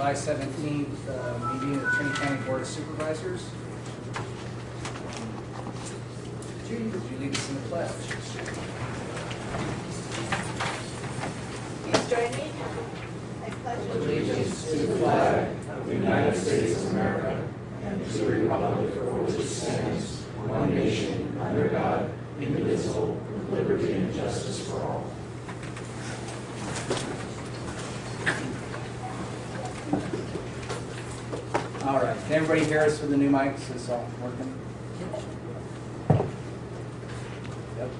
July 17th uh, meeting of the Trinity County Board of Supervisors. Judy, would you lead us in the pledge? Please join me. I pledge Allegiance to the flag of the United States of America and to the republic for which it stands, one nation, under God, indivisible, with liberty and justice for all. All right, can everybody hear us with the new mics? Is all working? Yep.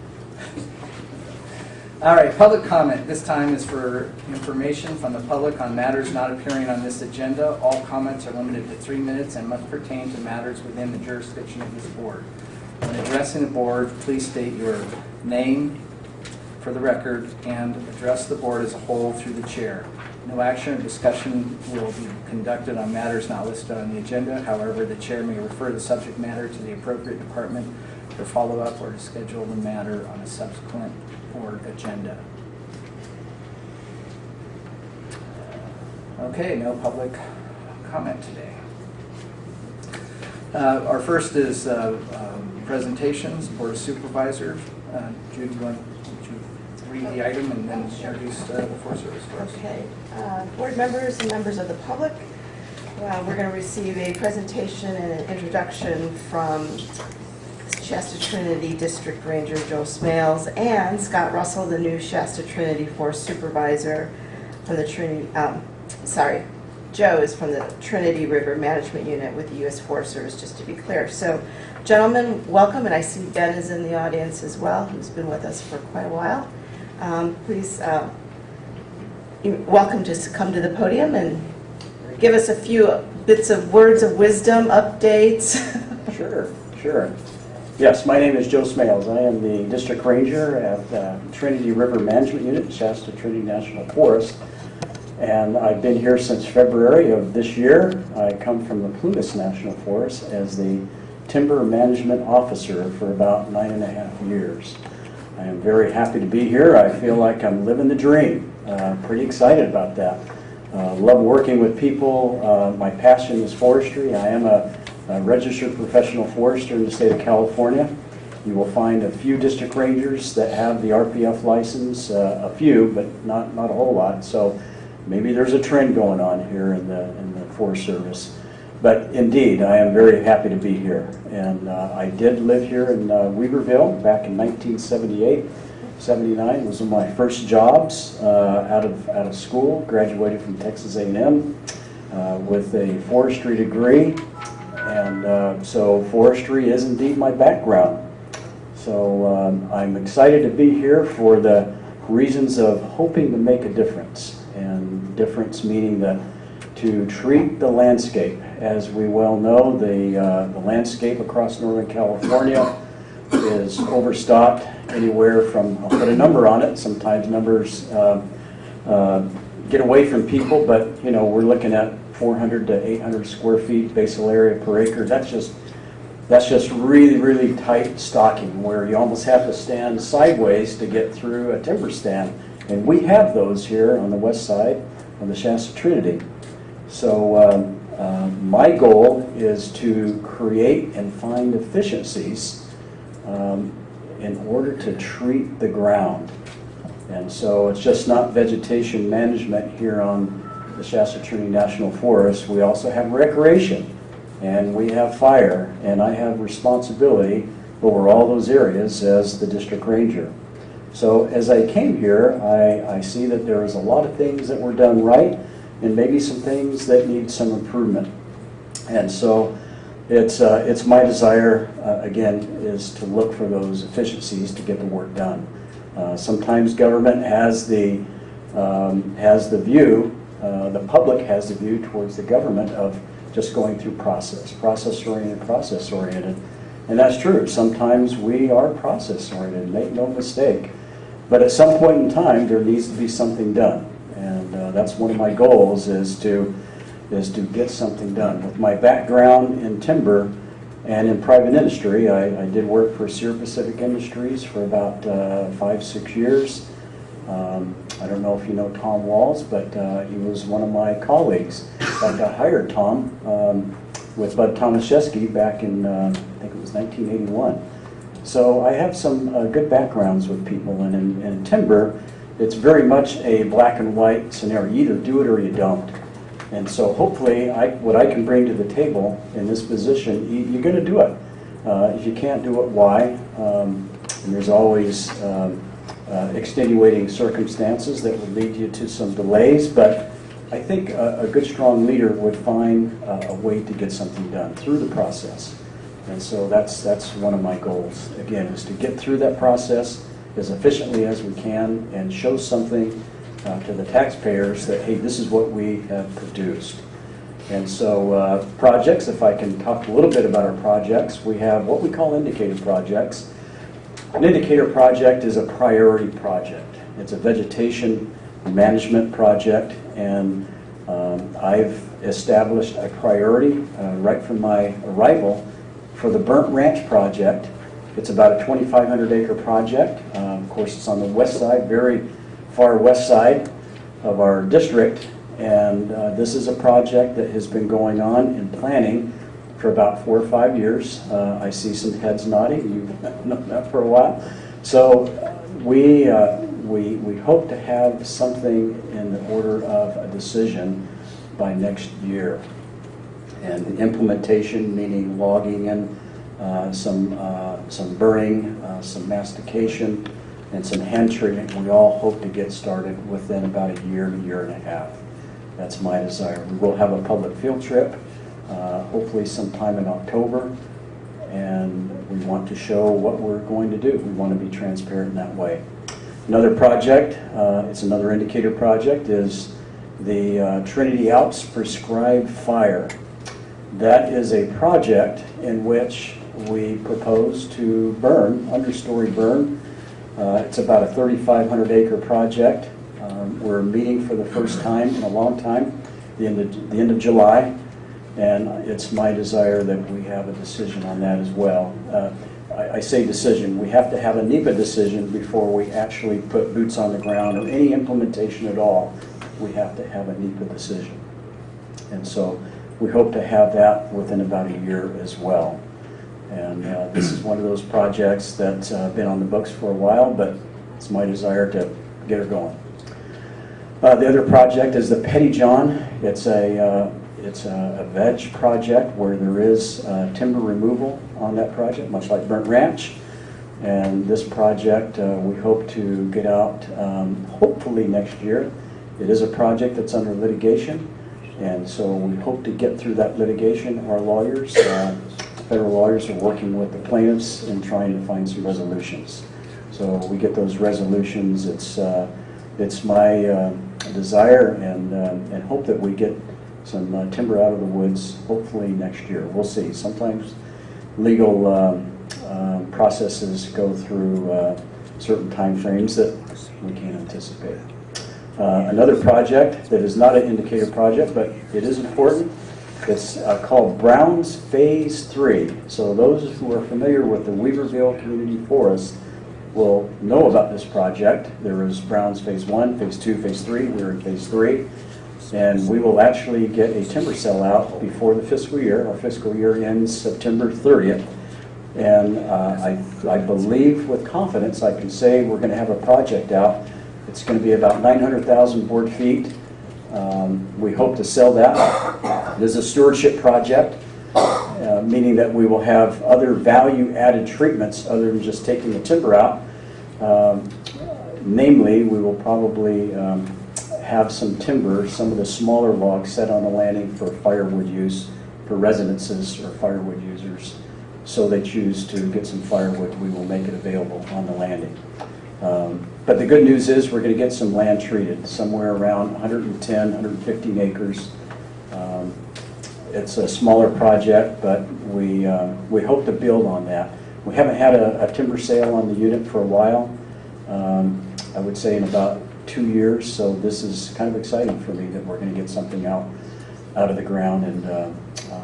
All right, public comment. This time is for information from the public on matters not appearing on this agenda. All comments are limited to three minutes and must pertain to matters within the jurisdiction of this board. When addressing the board, please state your name for the record and address the board as a whole through the chair. No action or discussion will be conducted on matters not listed on the agenda. However, the chair may refer the subject matter to the appropriate department for follow-up or to schedule the matter on a subsequent board agenda. Okay, no public comment today. Uh, Our first is uh, um, presentations, Board of Supervisors. Uh, Jude, you want read the item and then introduce uh, the Forest Service first? Okay, uh, board members and members of the public, uh, we're going to receive a presentation and an introduction from Shasta Trinity District Ranger Joe Smales and Scott Russell, the new Shasta Trinity Forest Supervisor from the Trinity, um, sorry, Joe is from the Trinity River Management Unit with the U.S. Forest Service, just to be clear. So, gentlemen, welcome, and I see Ben is in the audience as well, who's been with us for quite a while. Um, Please, uh, you're welcome to come to the podium and give us a few bits of words of wisdom, updates. Sure, sure. Yes, my name is Joe Smales. I am the district ranger at uh, Trinity River Management Unit, Shasta Trinity National Forest. And I've been here since February of this year. I come from the Plumas National Forest as the timber management officer for about nine and a half years. I am very happy to be here. I feel like I'm living the dream. Uh, Pretty excited about that. Uh, Love working with people. Uh, My passion is forestry. I am a a registered professional forester in the state of California. You will find a few district rangers that have the RPF license, uh, a few, but not, not a whole lot. So maybe there's a trend going on here in the, in the Forest Service. But indeed, I am very happy to be here. And uh, I did live here in uh, Weaverville back in 1978. 79 was one of my first jobs uh, out of, out of school. Graduated from Texas A&M uh, with a forestry degree. And uh, so forestry is indeed my background. So um, I'm excited to be here for the reasons of hoping to make a difference. And difference meaning that to treat the landscape. As we well know, the, uh, the landscape across Northern California is overstocked anywhere from, I'll put a number on it, sometimes numbers um, uh, get away from people, but, you know, we're looking at 400 to 800 square feet basal area per acre. That's just, that's just really, really tight stocking where you almost have to stand sideways to get through a timber stand. And we have those here on the west side of the Shasta Trinity. So um, uh, my goal is to create and find efficiencies um, in order to treat the ground. And so it's just not vegetation management here on the Shasta Trinity National Forest. We also have recreation and we have fire and I have responsibility over all those areas as the district ranger. So as I came here, I, I see that there is a lot of things that were done right and maybe some things that need some improvement. And so it's, uh, it's my desire, uh, again, is to look for those efficiencies to get the work done. Uh, Sometimes government has the, um, has the view, uh, the public has the view towards the government of just going through process, process-oriented, process-oriented. And that's true. Sometimes we are process-oriented, make no mistake. But at some point in time, there needs to be something done. And uh, that's one of my goals is to, is to get something done. With my background in timber and in private industry, I, I did work for Sierra Pacific Industries for about uh, five, six years. Um, I don't know if you know Tom Walls, but uh, he was one of my colleagues. I hired Tom um, with Bud Tomaszewski back in, uh, I think it was 1981. So I have some uh, good backgrounds with people, and in, in timber, it's very much a black and white scenario. You either do it or you don't. And so hopefully, I, what I can bring to the table in this position, you, you're going to do it. Uh, if you can't do it, why? Um, and there's always um, uh, extenuating circumstances that would lead you to some delays, but I think a, a good, strong leader would find uh, a way to get something done through the process. And so that's, that's one of my goals, again, is to get through that process as efficiently as we can and show something uh, to the taxpayers that, hey, this is what we have produced. And so uh, projects, if I can talk a little bit about our projects, we have what we call indicator projects. An indicator project is a priority project. It's a vegetation management project, and um, I've established a priority uh, right from my arrival for the Burnt Ranch project. It's about a 2,500 acre project. Course, it's on the west side, very far west side of our district. And uh, this is a project that has been going on in planning for about four or five years. Uh, I see some heads nodding, you've known that for a while. So we, uh, we, we hope to have something in the order of a decision by next year. And the implementation, meaning logging and uh, some, uh, some burning, uh, some mastication, and some hand treatment, we all hope to get started within about a year, a year and a half. That's my desire. We will have a public field trip, uh, hopefully sometime in October, and we want to show what we're going to do. We want to be transparent in that way. Another project, uh, it's another indicator project, is the uh, Trinity Alps Prescribed Fire. That is a project in which we propose to burn, understory burn. Uh, It's about a 3,500 acre project. Um, We're meeting for the first time in a long time, the end of, the end of July. And it's my desire that we have a decision on that as well. Uh, I, I say decision, we have to have a NEPA decision before we actually put boots on the ground or any implementation at all. We have to have a NEPA decision. And so we hope to have that within about a year as well. And uh, this is one of those projects that's uh, been on the books for a while, but it's my desire to get her going. Uh, The other project is the Pettijohn. It's a, uh, it's a a veg project where there is uh, timber removal on that project, much like Burnt Ranch. And this project, uh, we hope to get out um, hopefully next year. It is a project that's under litigation, and so we hope to get through that litigation. Our lawyers, federal lawyers are working with the plaintiffs and trying to find some resolutions. So we get those resolutions, it's, uh, it's my uh, desire and, uh, and hope that we get some uh, timber out of the woods, hopefully next year. We'll see. Sometimes legal um, um, processes go through uh, certain timeframes that we can't anticipate. Uh, Another project that is not an indicator project, but it is important, it's uh, called Brown's Phase Three. So those who are familiar with the Weaverville Community Forest will know about this project. There is Brown's Phase One, Phase Two, Phase Three, we're in Phase Three. And we will actually get a timber sale out before the fiscal year. Our fiscal year ends September 30th. And uh, I, I believe with confidence, I can say we're going to have a project out. It's going to be about 900,000 board feet. Um, We hope to sell that. It is a stewardship project, uh, meaning that we will have other value-added treatments other than just taking the timber out. Um, Namely, we will probably um, have some timber, some of the smaller logs set on the landing for firewood use for residences or firewood users. So they choose to get some firewood, we will make it available on the landing. Um, But the good news is, we're going to get some land treated, somewhere around 110, 115 acres. Um, It's a smaller project, but we, uh, we hope to build on that. We haven't had a a timber sale on the unit for a while, um, I would say in about two years, so this is kind of exciting for me that we're going to get something out, out of the ground, and uh,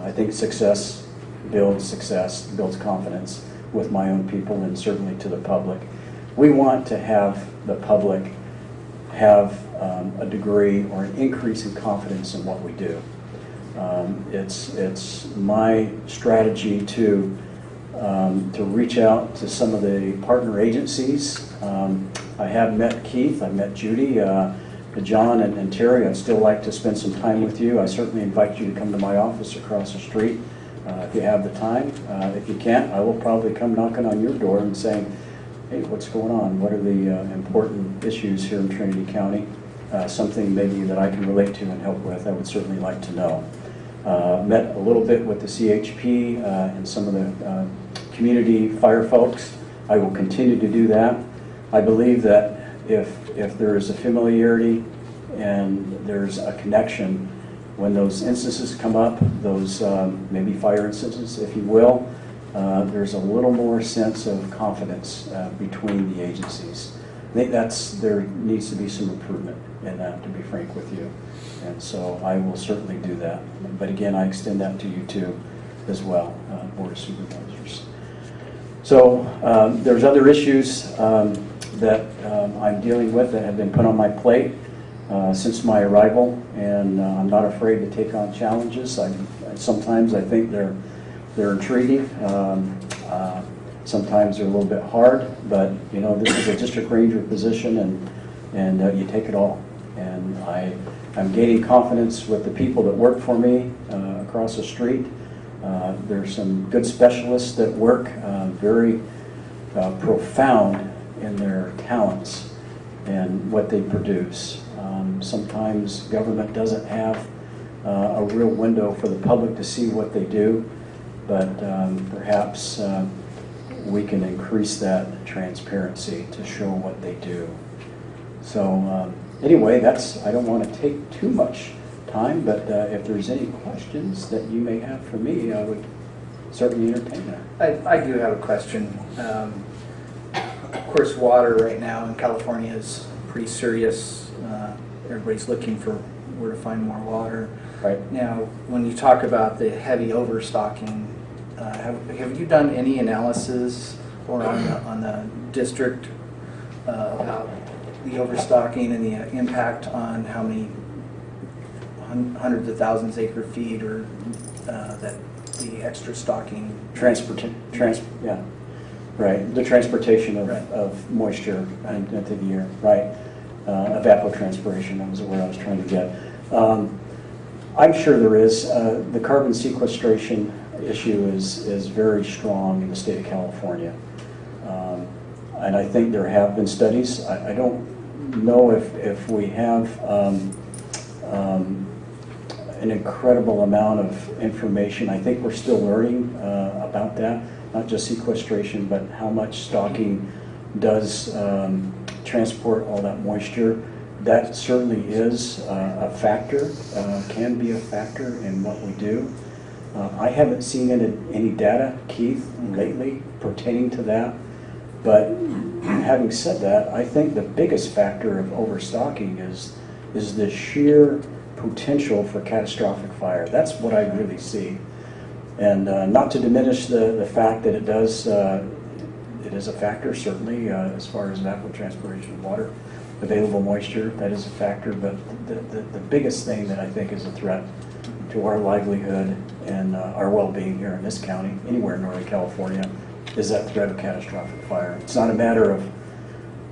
I think success builds success, builds confidence with my own people and certainly to the public. We want to have the public have um, a degree or an increase in confidence in what we do. Um, It's, it's my strategy to, um, to reach out to some of the partner agencies. Um, I have met Keith, I've met Judy, uh, John and and Terry. I'd still like to spend some time with you. I certainly invite you to come to my office across the street uh, if you have the time. Uh, If you can't, I will probably come knocking on your door and saying, hey, what's going on? What are the uh, important issues here in Trinity County? Uh, Something maybe that I can relate to and help with, I would certainly like to know. Uh, Met a little bit with the CHP uh, and some of the uh, community fire folks. I will continue to do that. I believe that if, if there is a familiarity and there's a connection, when those instances come up, those um, maybe fire instances, if you will, uh, there's a little more sense of confidence uh, between the agencies. I think that's, there needs to be some improvement in that, to be frank with you. And so I will certainly do that. But again, I extend that to you too, as well, uh, Board of Supervisors. So um, there's other issues um, that um, I'm dealing with that have been put on my plate uh, since my arrival, and uh, I'm not afraid to take on challenges. I, sometimes I think they're they're intriguing. Um, uh, sometimes they're a little bit hard, but you know this is a district ranger position, and and uh, you take it all. And I I'm gaining confidence with the people that work for me uh, across the street. Uh, there's some good specialists that work uh, very uh, profound in their talents and what they produce. Um, Sometimes government doesn't have uh, a real window for the public to see what they do, but um, perhaps uh, we can increase that transparency to show what they do. So um, anyway, that's, I don't want to take too much time, but uh, if there's any questions that you may have for me, I would certainly entertain that. I, I do have a question. Um, Of course, water right now in California is pretty serious. Uh, Everybody's looking for where to find more water. Right? Now, when you talk about the heavy overstocking, uh, have, have you done any analysis or on the, on the district uh, about the overstocking and the impact on how many hundreds of thousands acre feet or uh, that the extra stocking? Transport, trans, yeah, right, the transportation of, Right. of moisture in- into the air, right. Uh, Evapotranspiration, that was where I was trying to get. Um, I'm sure there is, uh, the carbon sequestration issue is, is very strong in the state of California. Um, And I think there have been studies, I, I don't know if, if we have, um, um, an incredible amount of information. I think we're still learning uh, about that, not just sequestration, but how much stocking does um, transport all that moisture. That certainly is uh, a factor, uh, can be a factor in what we do. Uh, I haven't seen any, any data, Keith, lately pertaining to that. But having said that, I think the biggest factor of overstocking is, is the sheer potential for catastrophic fire. That's what I really see. And uh, not to diminish the, the fact that it does, uh, it is a factor certainly uh, as far as evapotranspiration of water, available moisture, that is a factor. But the, the, the biggest thing that I think is a threat to our livelihood and uh, our well-being here in this county, anywhere in Northern California, is that threat of catastrophic fire. It's not a matter of,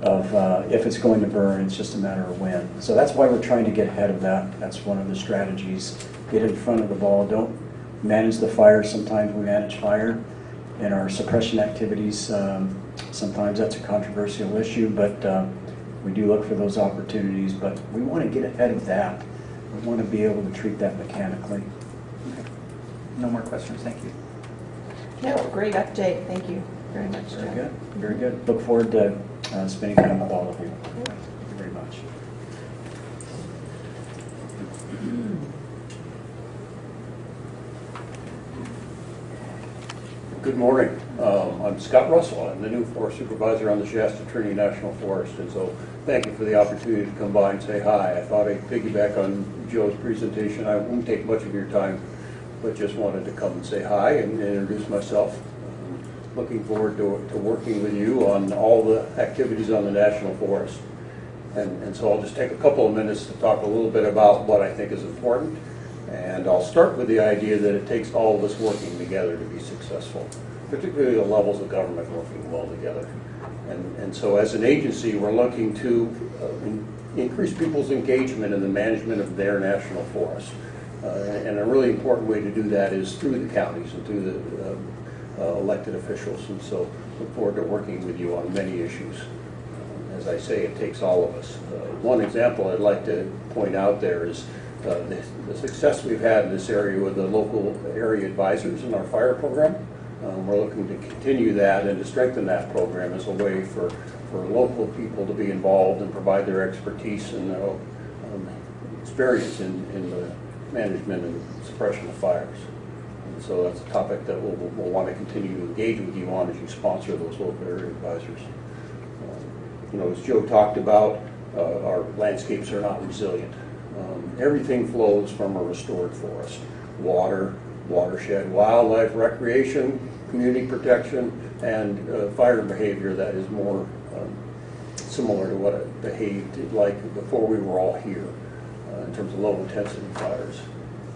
of uh, if it's going to burn, it's just a matter of when. So that's why we're trying to get ahead of that. That's one of the strategies. Get in front of the ball. Don't manage the fire. Sometimes we manage fire in our suppression activities. Um, Sometimes that's a controversial issue, but uh, we do look for those opportunities. But we want to get ahead of that. We want to be able to treat that mechanically. No more questions, thank you. No, great update, thank you very much, Very John. good, very good. Look forward to uh, spending time with all of you. Thank you very much. Good morning. Um, I'm Scott Russell. I'm the new forest supervisor on the Shasta Trinity National Forest. And so thank you for the opportunity to come by and say hi. I thought I'd piggyback on Joe's presentation. I won't take much of your time, but just wanted to come and say hi and introduce myself. Looking forward to, to working with you on all the activities on the National Forest. And, and so I'll just take a couple of minutes to talk a little bit about what I think is important. And I'll start with the idea that it takes all of us working together to be successful, particularly the levels of government working well together. And, and so as an agency, we're looking to uh, in- increase people's engagement in the management of their national forest. Uh, And a really important way to do that is through the counties and through the um, uh, elected officials. And so look forward to working with you on many issues. Um, As I say, it takes all of us. Uh, One example I'd like to point out there is uh, the the success we've had in this area with the local area advisors in our fire program. Um, We're looking to continue that and to strengthen that program as a way for, for local people to be involved and provide their expertise and their um, experience in, in the management and suppression of fires. And so that's a topic that we'll, we'll want to continue to engage with you on as you sponsor those local area advisors. Um, You know, as Joe talked about, uh, our landscapes are not resilient. Um, Everything flows from a restored forest. Water, watershed, wildlife, recreation, community protection, and uh, fire behavior that is more um, similar to what it behaved like before we were all here uh, in terms of low-intensity fires.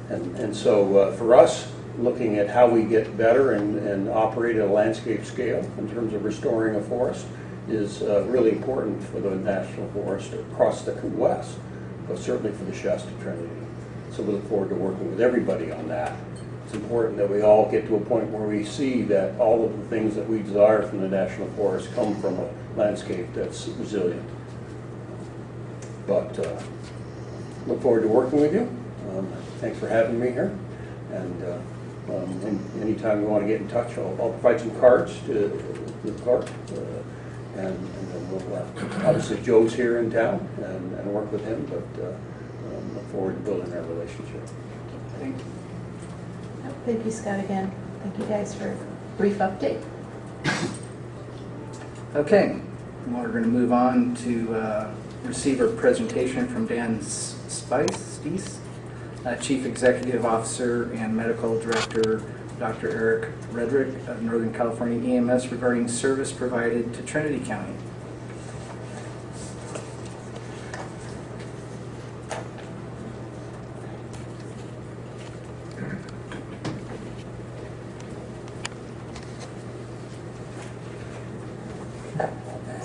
And, and so uh, for us, looking at how we get better and, and operate at a landscape scale in terms of restoring a forest is uh, really important for the national forest across the west, but certainly for the Shasta Trinity. So we look forward to working with everybody on that. It's important that we all get to a point where we see that all of the things that we desire from the national forest come from a landscape that's resilient. But uh, look forward to working with you. Um, Thanks for having me here. And uh, um, anytime you want to get in touch, I'll I'll provide some cards to the clerk. uh, And and then we'll, uh, obviously Joe's here in town and and work with him, but uh, um, look forward to building that relationship. Thank you. Thank you, Scott, again. Thank you guys for a brief update. Okay, well, we're going to move on to uh, receive a presentation from Dan Spees, uh, Chief Executive Officer and Medical Director, Dr. Eric Rudnick of Northern California EMS regarding service provided to Trinity County.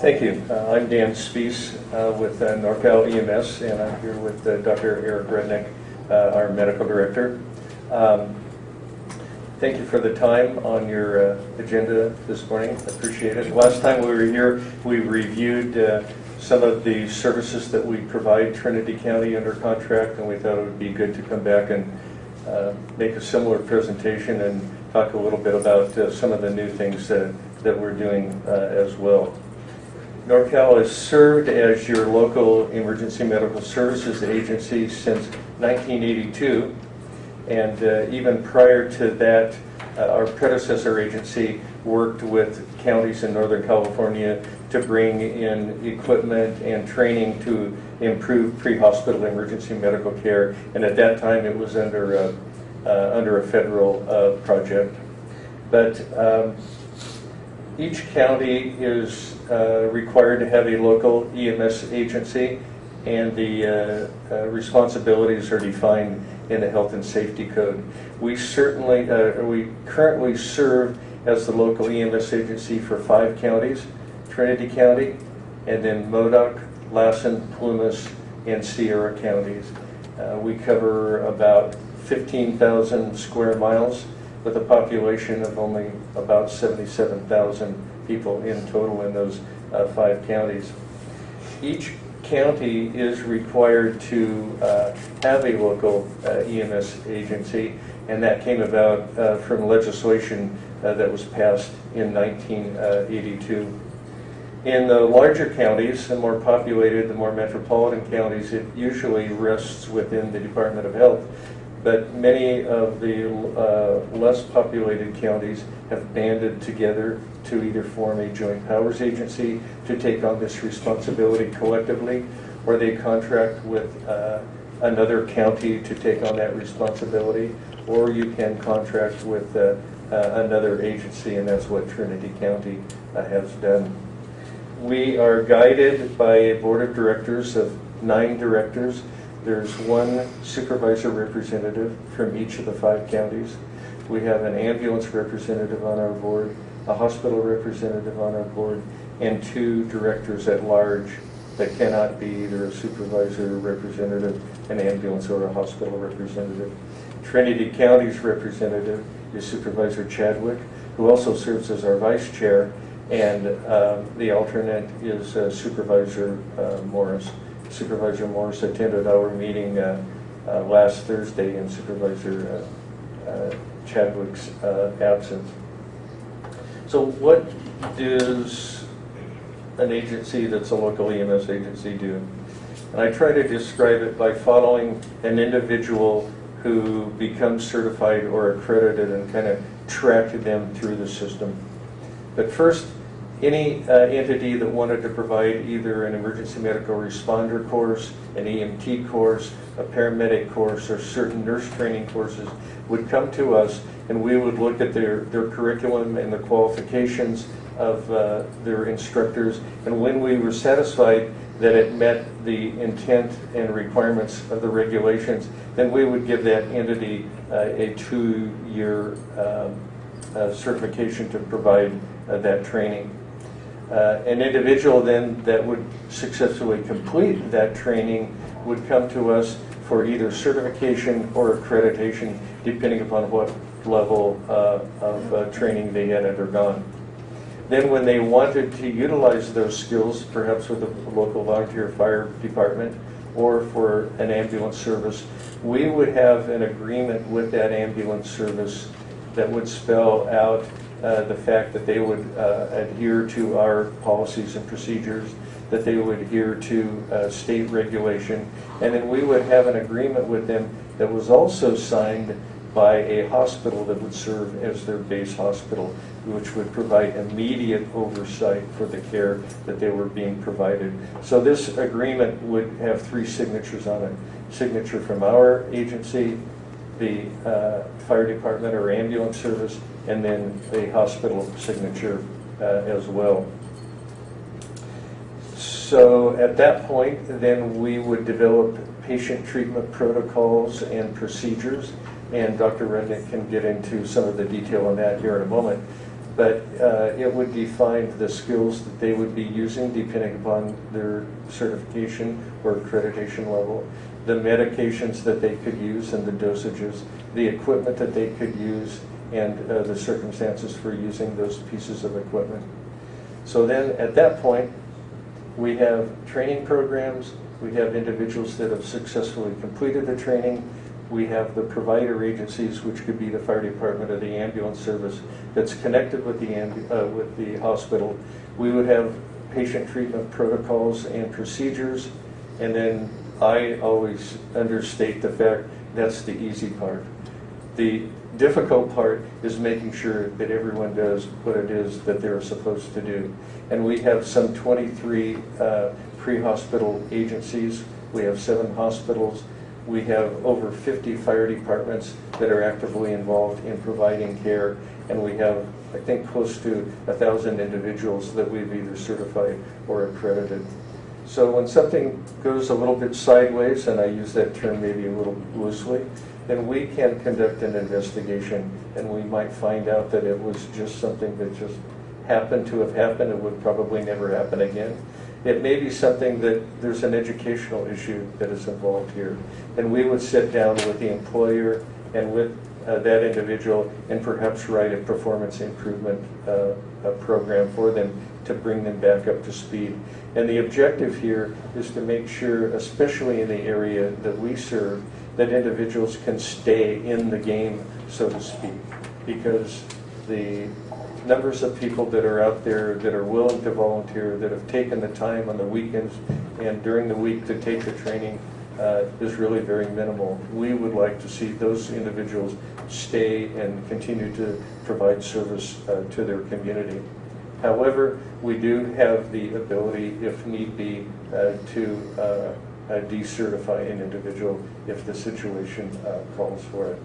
Thank you. Uh, I'm Dan Spees uh, with uh, NorCal EMS, and I'm here with uh, Dr. Eric Rudnick, uh, our medical director. Um, Thank you for the time on your uh, agenda this morning. Appreciate it. Last time we were here, we reviewed some of the services that we provide Trinity County under contract, and we thought it would be good to come back and make a similar presentation and talk a little bit about some of the new things that that we're doing as well. NorCal has served as your local emergency medical services agency since 1982. And uh, even prior to that, uh, our predecessor agency worked with counties in Northern California to bring in equipment and training to improve pre-hospital emergency medical care. And at that time, it was under a, uh, under a federal uh, project. But um, each county is uh, required to have a local EMS agency, and the uh, uh, responsibilities are defined in the Health and Safety Code. We certainly, uh, we currently serve as the local EMS agency for five counties, Trinity County, and then Modoc, Lassen, Plumas, and Sierra counties. Uh, We cover about 15,000 square miles with a population of only about 77,000 people in total in those uh, five counties. Each county is required to uh, have a local uh, EMS agency, and that came about uh, from legislation uh, that was passed in 1982. In the larger counties, the more populated, the more metropolitan counties, it usually rests within the Department of Health. But many of the uh, less populated counties have banded together to either form a joint powers agency to take on this responsibility collectively, or they contract with uh, another county to take on that responsibility, or you can contract with uh, uh, another agency, and that's what Trinity County uh, has done. We are guided by a board of directors of nine directors. There's one supervisor representative from each of the five counties. We have an ambulance representative on our board, a hospital representative on our board, and two directors at large that cannot be either a supervisor representative, an ambulance, or a hospital representative. Trinity County's representative is Supervisor Chadwick, who also serves as our vice chair, and um, the alternate is uh, Supervisor uh, Morris. Supervisor Morris attended our meeting uh, uh, last Thursday in Supervisor uh, uh, Chadwick's uh, absence. So what does an agency that's a local EMS agency do? And I try to describe it by following an individual who becomes certified or accredited and kind of track them through the system. But first, any uh, entity that wanted to provide either an emergency medical responder course, an EMT course, a paramedic course, or certain nurse training courses would come to us and we would look at their, their curriculum and the qualifications of uh, their instructors. And when we were satisfied that it met the intent and requirements of the regulations, then we would give that entity uh, a two-year um, uh, certification to provide uh, that training. Uh, An individual then that would successfully complete that training would come to us for either certification or accreditation, depending upon what level uh, of uh, training they had undergone. Then when they wanted to utilize those skills, perhaps with a local volunteer fire department or for an ambulance service, we would have an agreement with that ambulance service that would spell out uh, the fact that they would uh, adhere to our policies and procedures, that they would adhere to uh, state regulation, and then we would have an agreement with them that was also signed by a hospital that would serve as their base hospital, which would provide immediate oversight for the care that they were being provided. So this agreement would have three signatures on it. Signature from our agency, the uh, fire department or ambulance service, and then a hospital signature uh, as well. So at that point, then we would develop patient treatment protocols and procedures, and Dr. Rudnick can get into some of the detail on that here in a moment. But uh, it would define the skills that they would be using depending upon their certification or accreditation level, the medications that they could use and the dosages, the equipment that they could use, and uh, the circumstances for using those pieces of equipment. So then, at that point, we have training programs, we have individuals that have successfully completed the training, we have the provider agencies, which could be the fire department or the ambulance service that's connected with the, uh, with the hospital. We would have patient treatment protocols and procedures, and then I always understate the fact that's the easy part. The difficult part is making sure that everyone does what it is that they're supposed to do. And we have some 23 uh, pre-hospital agencies. We have seven hospitals. We have over 50 fire departments that are actively involved in providing care. And we have, I think, close to 1,000 individuals that we've either certified or accredited. So when something goes a little bit sideways, and I use that term maybe a little loosely, then we can conduct an investigation and we might find out that it was just something that just happened to have happened and would probably never happen again. It may be something that there's an educational issue that is involved here. And we would sit down with the employer and with uh, that individual and perhaps write a performance improvement uh, a program for them to bring them back up to speed. And the objective here is to make sure, especially in the area that we serve, that individuals can stay in the game, so to speak. Because the numbers of people that are out there that are willing to volunteer, that have taken the time on the weekends and during the week to take the training uh, is really very minimal. We would like to see those individuals stay and continue to provide service uh, to their community. However, we do have the ability, if need be, uh, to uh, uh, decertify an individual if the situation uh, calls for it.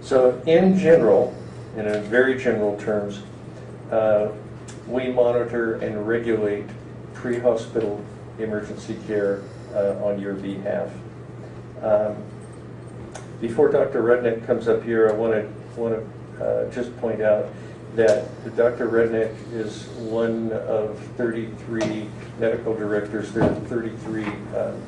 So in general, in very general terms, uh, we monitor and regulate pre-hospital emergency care uh, on your behalf. Um, Before Dr. Rudnick comes up here, I want to, want to just point out that Dr. Rudnick is one of 33 medical directors. There are 33 um,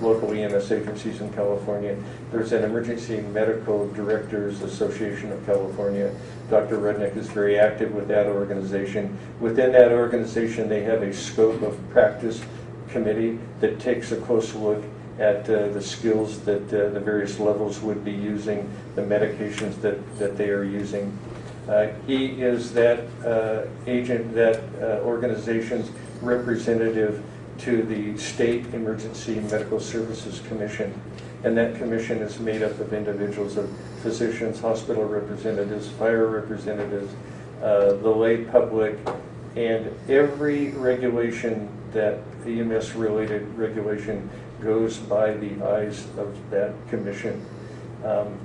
local EMS agencies in California. There's an Emergency Medical Directors Association of California. Dr. Rudnick is very active with that organization. Within that organization, they have a scope of practice committee that takes a close look at uh, the skills that uh, the various levels would be using, the medications that, that they are using. Uh, He is that uh, agent, that uh, organization's representative to the State Emergency Medical Services Commission. And that commission is made up of individuals of physicians, hospital representatives, fire representatives, uh, the lay public, and every regulation that EMS-related regulation goes by the eyes of that commission. Um,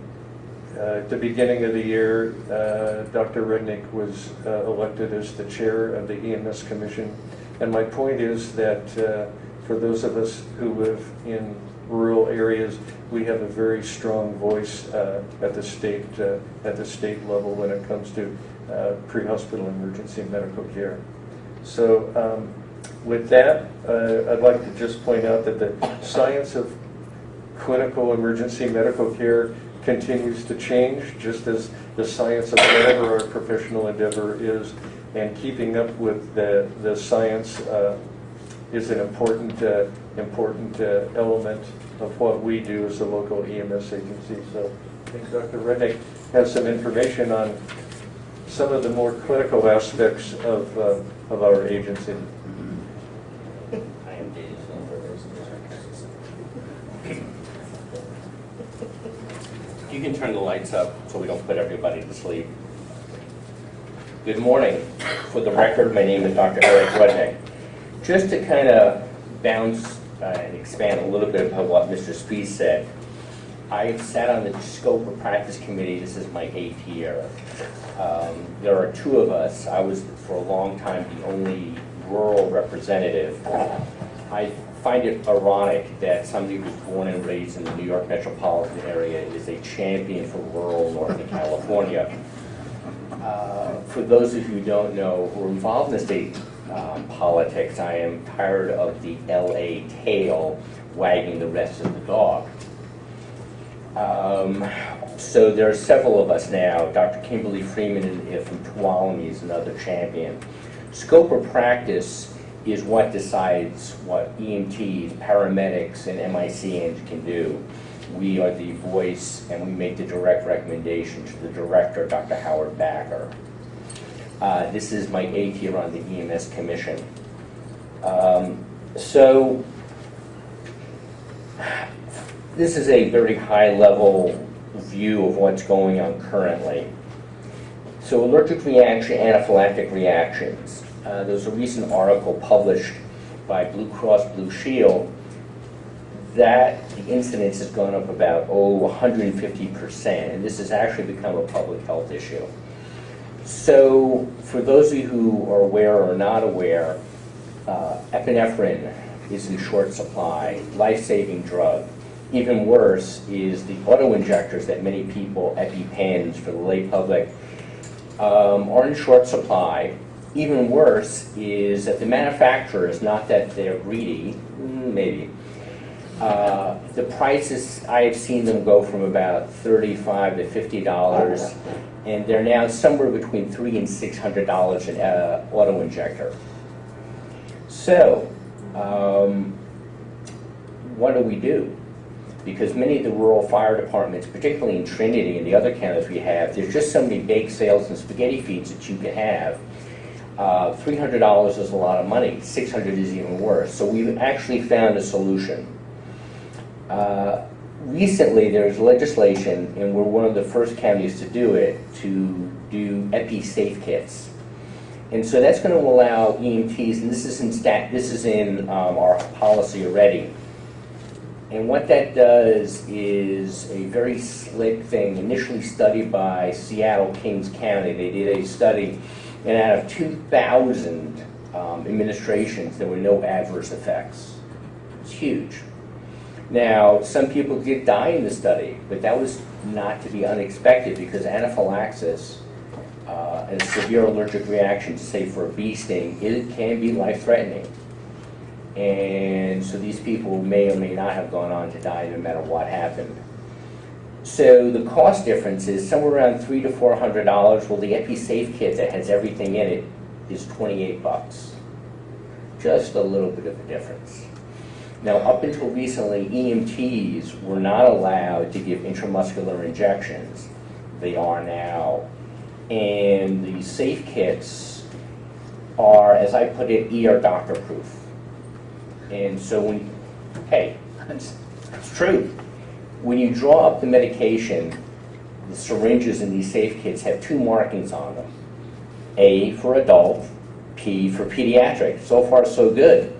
At the beginning of the year, uh, Dr. Rudnick was uh, elected as the chair of the EMS Commission. And my point is that uh, for those of us who live in rural areas, we have a very strong voice uh, at the state, uh, at the state level when it comes to uh, pre-hospital emergency medical care. So um, with that, uh, I'd like to just point out that the science of clinical emergency medical care continues to change, just as the science of whatever our professional endeavor is, and keeping up with the, the science uh, is an important, uh, important uh, element of what we do as a local EMS agency. So I think Dr. Rudnick has some information on some of the more clinical aspects of, uh, of our agency. I am Dave Silver. You can turn the lights up so we don't put everybody to sleep. Good morning. For the record, my name is Dr. Eric Rudnick. Just to kind of bounce uh, and expand a little bit upon what Mr. Spees said, I sat on the scope of practice committee, this is my eighth year. Um, There are two of us, I was for a long time the only rural representative. I find it ironic that somebody who was born and raised in the New York metropolitan area is a champion for rural Northern California. Uh, For those of you who don't know, who are involved in the state um, politics, I am tired of the LA tail wagging the rest of the dog. Um, So there are several of us now. Dr. Kimberly Freeman from Tuolumne is another champion. Scope of practice is what decides what EMTs, paramedics, and MICNs can do. We are the voice, and we make the direct recommendation to the director, Dr. Howard Backer. Uh, This is my eighth year on the EMS Commission. Um, So this is a very high-level view of what's going on currently. So allergic reaction, anaphylactic reactions. Uh, There was a recent article published by Blue Cross Blue Shield that the incidence has gone up about, oh, 150%, and this has actually become a public health issue. So for those of you who are aware or not aware, uh, epinephrine is in short supply, life-saving drug. Even worse is the auto-injectors that many people, EpiPens for the lay public, um, are in short supply. Even worse is that the manufacturers, not that they're greedy, mm, maybe, uh, the prices, I have seen them go from about thirty-five to fifty dollars, and they're now somewhere between three and six hundred dollars an uh, auto injector. So, um, what do we do? Because many of the rural fire departments, particularly in Trinity and the other counties we have, there's just so many bake sales and spaghetti feeds that you can have. Uh, $300 is a lot of money, 600 is even worse. So we've actually found a solution. Uh, Recently, there's legislation, and we're one of the first counties to do it, to do Epi Safe Kits. And so that's going to allow EMTs, and this is in stat, this is in um, our policy already. And what that does is a very slick thing, initially studied by Seattle Kings County. They did a study And out of 2,000 um, administrations, there were no adverse effects. It's huge. Now, some people did die in the study, but that was not to be unexpected because anaphylaxis uh, and severe allergic reaction, say for a bee sting, it can be life-threatening. And so these people may or may not have gone on to die no matter what happened. So the cost difference is somewhere around three to four hundred dollars. Well, the EpiSafe kit that has everything in it is twenty-eight bucks. Just a little bit of a difference. Now, up until recently, EMTs were not allowed to give intramuscular injections. They are now. And the safe kits are, as I put it, ER doctor proof. And so when, hey, it's, true. When you draw up the medication, the syringes in these safe kits have two markings on them. A for adult, P for pediatric. So far, so good.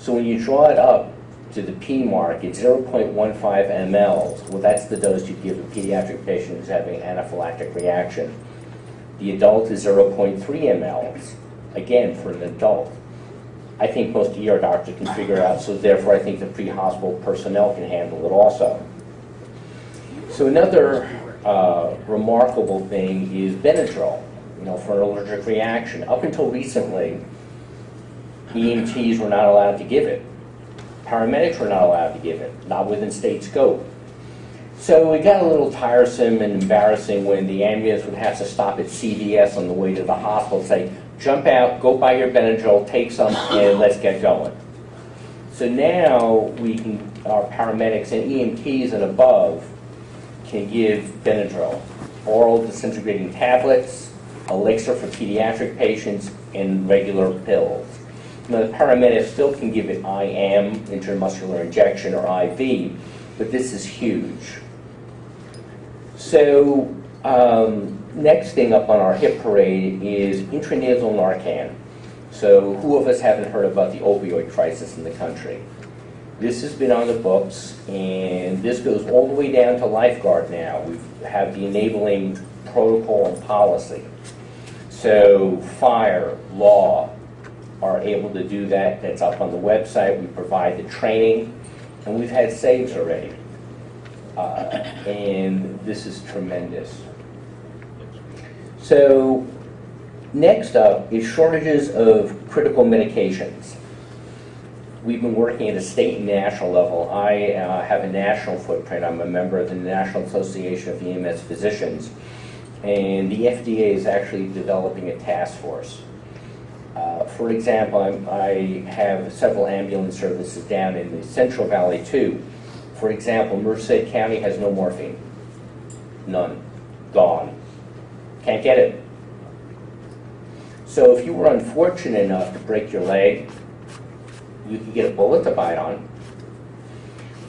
So when you draw it up to the P mark, it's 0.15 mLs. Well, that's the dose you give a pediatric patient who's having an anaphylactic reaction. The adult is 0.3 mLs, again, for an adult. I think most ER doctors can figure out, so therefore I think the pre-hospital personnel can handle it also. So another uh, remarkable thing is Benadryl, you know, for an allergic reaction. Up until recently, EMTs were not allowed to give it. Paramedics were not allowed to give it, not within state scope. So it got a little tiresome and embarrassing when the ambulance would have to stop at CVS on the way to the hospital say, jump out, go buy your Benadryl, take some, and let's get going. So now we can, our paramedics and EMTs and above can give Benadryl, oral disintegrating tablets, elixir for pediatric patients, and regular pills. Now, the paramedic still can give it IM, intramuscular injection, or IV, but this is huge. So, um, next thing up on our hit parade is intranasal Narcan. So, who of us haven't heard about the opioid crisis in the country? This has been on the books, and this goes all the way down to lifeguard now. We have the enabling protocol and policy. So, fire, law are able to do that. That's up on the website. We provide the training, and we've had saves already. Uh, and this is tremendous. So, next up is shortages of critical medications. We've been working at a state and national level. I uh, have a national footprint. I'm a member of the National Association of EMS Physicians, and the FDA is actually developing a task force. Uh, for example, I'm, I have several ambulance services down in the Central Valley too. For example, Merced County has no morphine. None. Gone. Can't get it. So if you were unfortunate enough to break your leg, you can get a bullet to bite on.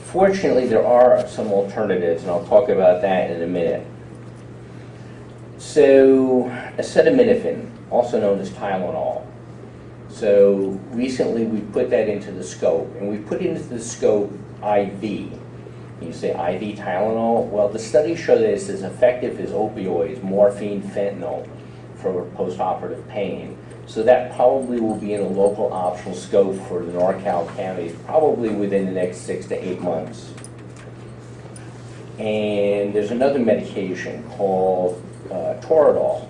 Fortunately, there are some alternatives, and I'll talk about that in a minute. So, acetaminophen, also known as Tylenol. So recently we put that into the scope, and we put into the scope IV. You say IV Tylenol? Well, the studies show that it's as effective as opioids, morphine, fentanyl, for postoperative pain. So that probably will be in a local optional scope for the NorCal counties, probably within the next six to eight months. And there's another medication called uh, Toradol.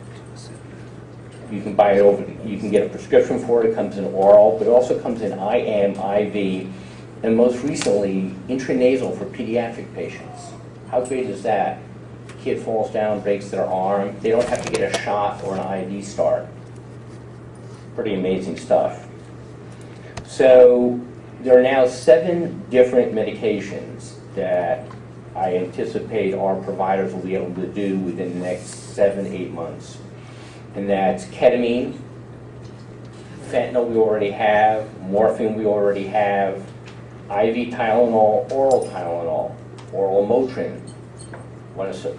You can buy it over, you can get a prescription for it, it comes in oral, but it also comes in IM, IV, and most recently, intranasal for pediatric patients. How great is that? Kid falls down, breaks their arm, they don't have to get a shot or an IV start. Pretty amazing stuff. So there are now seven different medications that I anticipate our providers will be able to do within the next seven, eight months. And that's ketamine, fentanyl we already have, morphine we already have, IV Tylenol, oral Tylenol, oral Motrin.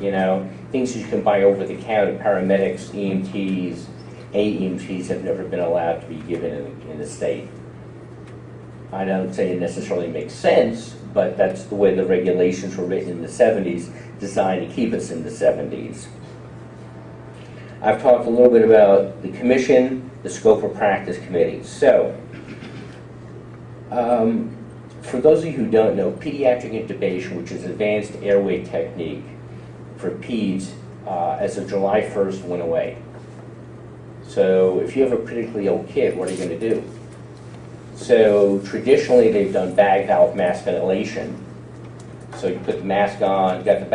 You know, things you can buy over the counter, paramedics, EMTs, AEMTs have never been allowed to be given in, in the state. I don't say it necessarily makes sense, but that's the way the regulations were written in the 70s, designed to keep us in the 70s. I've talked a little bit about the commission, the scope of practice committee. So, um, for those of you who don't know, pediatric intubation, which is advanced airway technique for peds, uh, as of July 1st went away. So if you have a critically ill kid, what are you going to do? So traditionally, they've done bag valve mask ventilation. So you put the mask on, got the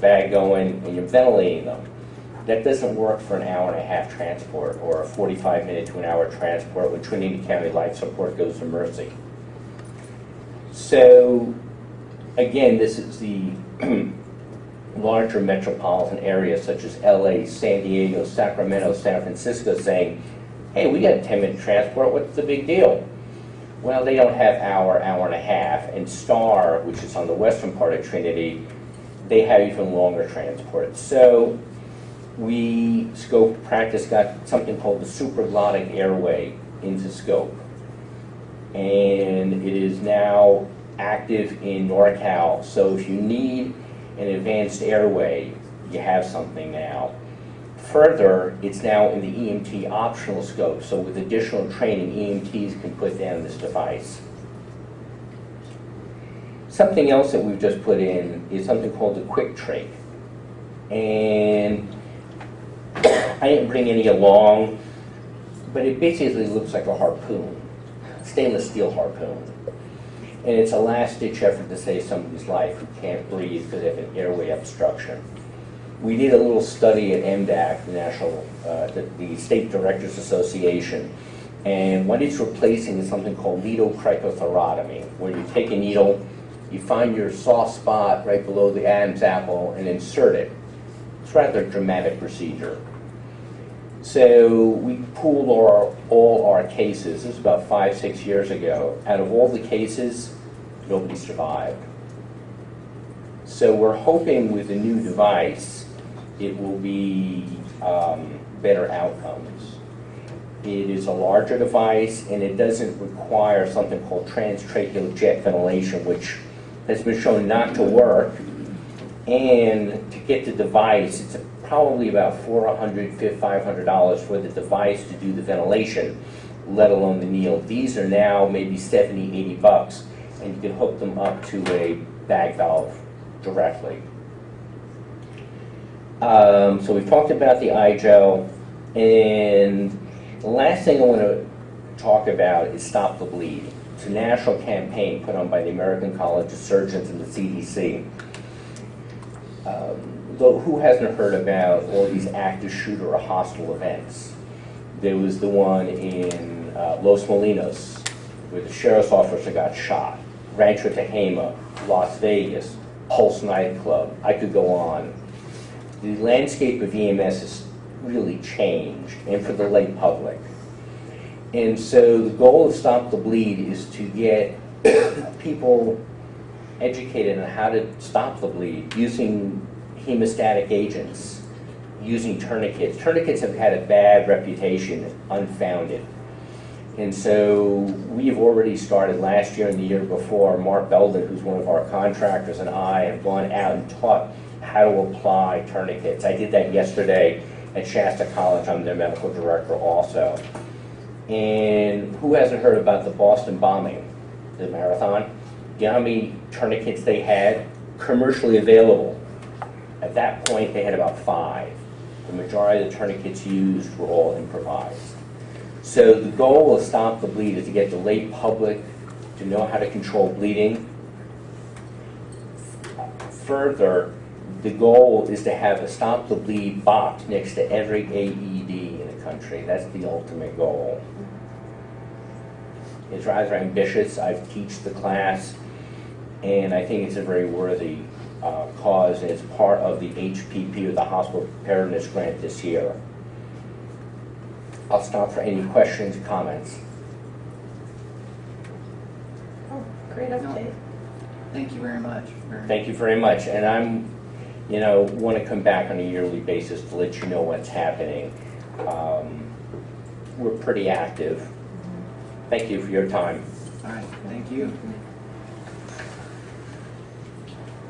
bag going, and you're ventilating them. That doesn't work for an hour and a half transport or a 45 minute to an hour transport when Trinity County Life Support goes to Mercy. So again, this is the larger metropolitan areas such as LA, San Diego, Sacramento, San Francisco saying, hey, we got a 10 minute transport, what's the big deal? Well, they don't have hour, hour and a half. And Star, which is on the western part of Trinity, they have even longer transports. So we, scope practice got something called the supraglottic airway into scope. And it is now active in NorCal. So if you need an advanced airway, you have something now. Further, it's now in the EMT optional scope, so with additional training, EMTs can put down this device. Something else that we've just put in is something called the quick trach. And I didn't bring any along, but it basically looks like a harpoon, stainless steel harpoon. And it's a last ditch effort to save somebody's life who can't breathe because they have an airway obstruction. We did a little study at EMDAC, the National, uh, the, the State Directors Association, and what it's replacing is something called needle cricothyrotomy, where you take a needle, you find your soft spot right below the Adam's apple and insert it. It's rather a dramatic procedure. So we pooled our, all our cases, this was about five, six years ago. Out of all the cases, nobody survived. So we're hoping with the new device, it will be um, better outcomes. It is a larger device and it doesn't require something called transtracheal jet ventilation, which has been shown not to work. And to get the device, it's probably about $400, $500 for the device to do the ventilation, let alone the needle. These are now maybe 70, 80 bucks, and you can hook them up to a bag valve directly. Um, so we've talked about the iGel, and the last thing I want to talk about is Stop the Bleed. It's a national campaign put on by the American College of Surgeons and the CDC. Um, though who hasn't heard about all these active shooter or hostile events? There was the one in uh, Los Molinos where the sheriff's officer got shot. Rancho Tehama, Las Vegas, Pulse nightclub. I could go on. The landscape of EMS has really changed, and for the lay public. And so the goal of Stop the Bleed is to get people educated on how to stop the bleed using hemostatic agents, using tourniquets. Tourniquets have had a bad reputation, unfounded. And so we've already started last year and the year before. Mark Belden, who's one of our contractors, and I have gone out and taught how to apply tourniquets. I did that yesterday at Shasta College. I'm their medical director also. And who hasn't heard about the Boston bombing, the marathon? You know how many tourniquets they had commercially available? At that point, they had about five. The majority of the tourniquets used were all improvised. So the goal of Stop the Bleed is to get the lay public to know how to control bleeding. Further, the goal is to have a Stop the Bleed box next to every AED in the country. That's the ultimate goal. It's rather ambitious. I've teach the class, and I think it's a very worthy uh, cause, it's part of the HPP, or the Hospital Preparedness Grant this year. I'll stop for any questions, or comments. Oh, great update. Thank you very much. Very- Thank you very much, and I'm, you know, want to come back on a yearly basis to let you know what's happening. Um, We're pretty active. Thank you for your time. All right, thank you.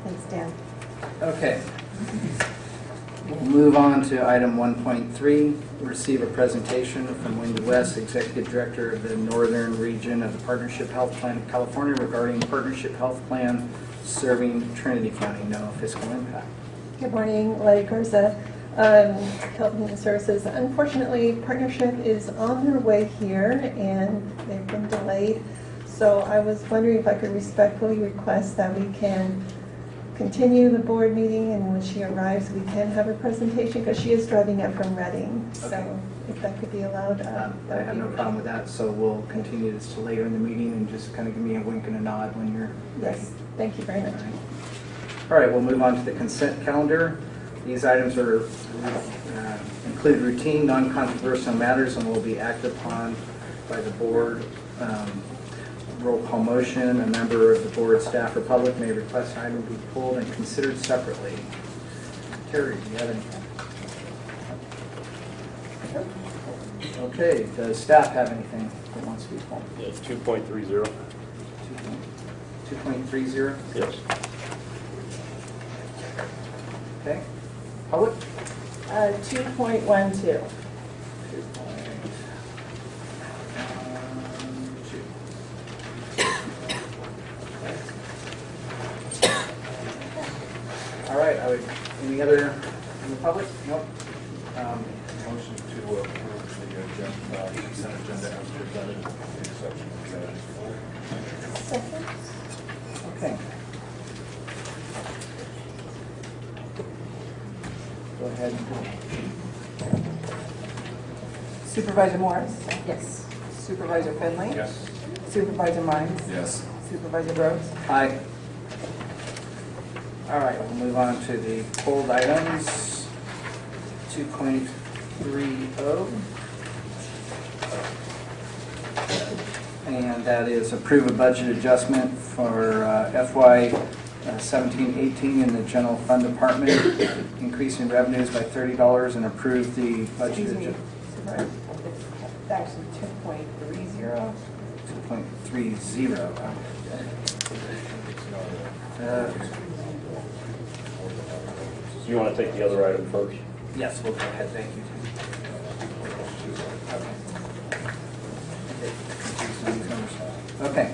Thanks, Dan. Okay. We'll move on to item 1.3, receive a presentation from Wendy West, Executive Director of the Northern Region of the Partnership Health Plan of California regarding Partnership Health Plan serving Trinity County, no fiscal impact. Good morning, Letty Garza, um, Health and Services. Unfortunately, Partnership is on their way here and they've been delayed. So I was wondering if I could respectfully request that we can continue the board meeting and when she arrives, we can have her presentation because she is driving up from Redding. So if that could be allowed. uh, Um, I that would have be no problem with that, so we'll continue this to later in the meeting and just kind of give me a wink and a nod when you're ready. Yes, thank you very much. All right, we'll move on to the consent calendar. These items are, uh, include routine, non-controversial matters and will be acted upon by the board. Um, Roll call motion, a member of the board, staff, or public may request an item be pulled and considered separately. Terry, do you have anything? Okay, does staff have anything that wants to be pulled? It's 2.30, 2.30, yes. okay. Public? Uh, 2.12. All right, I would, any other in the public? Nope. Um, Motion to approve the agenda, uh, consent agenda as presented, exception of Second? Okay. Go ahead. Supervisor Morris? Yes. Supervisor Finley? Yes. Supervisor Mines? Yes. Supervisor Rhodes? Aye. All right, we'll move on to the pulled items. 2.30. And that is approve a budget adjustment for uh, FY 17-18 in the general fund department, increasing revenues by $30 and approve the budget Excuse me, adjustment. Supervisor. It's actually 2.30. 2.30. Uh, You want to take the other item first? Yes, we'll go ahead, thank you. Okay,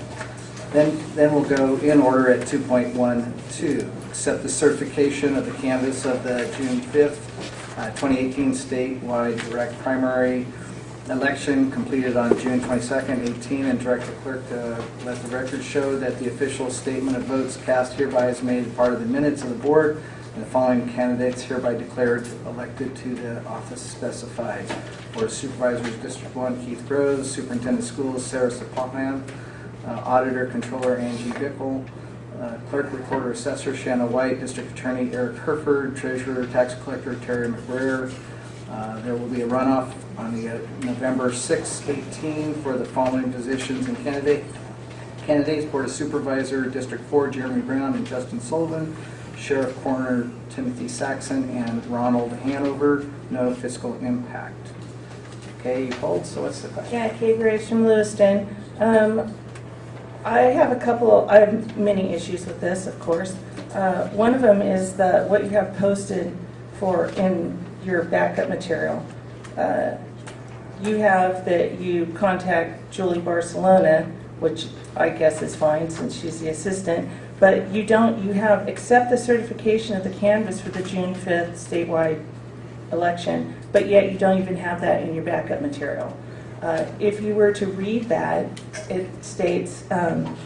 then, then we'll go in order at 2.12. Accept the certification of the canvas of the June 5th, uh, 2018 statewide direct primary election completed on June 22nd, 18, and direct the clerk to let the record show that the official statement of votes cast hereby is made part of the minutes of the board, and the following candidates hereby declared elected to the office specified. Board of Supervisors, District 1, Keith Groves, Superintendent of Schools, Sarah Supahan, uh, Auditor, Controller Angie Bickle, uh, Clerk, Recorder, Assessor Shanna White, District Attorney Eric Heryford, Treasurer, Tax Collector Terry McBrayer. Uh, There will be a runoff on the uh, November 6, 18 for the following positions and candidate. Candidates, Board of Supervisor, District 4, Jeremy Brown and Justin Sullivan, Sheriff Coroner Timothy Saxon, and Ronald Hanover, no fiscal impact. Okay, you polled, so what's the question? Yeah, Kate Graves from Lewiston. Um, I have a couple, I have many issues with this, of course. Uh, One of them is the, what you have posted for, in your backup material. Uh, You have that you contact Julie Barcelona, which I guess is fine since she's the assistant, but you don't, you have, accept the certification of the canvas for the June 5th statewide election, but yet you don't even have that in your backup material. Uh, If you were to read that, it states, um,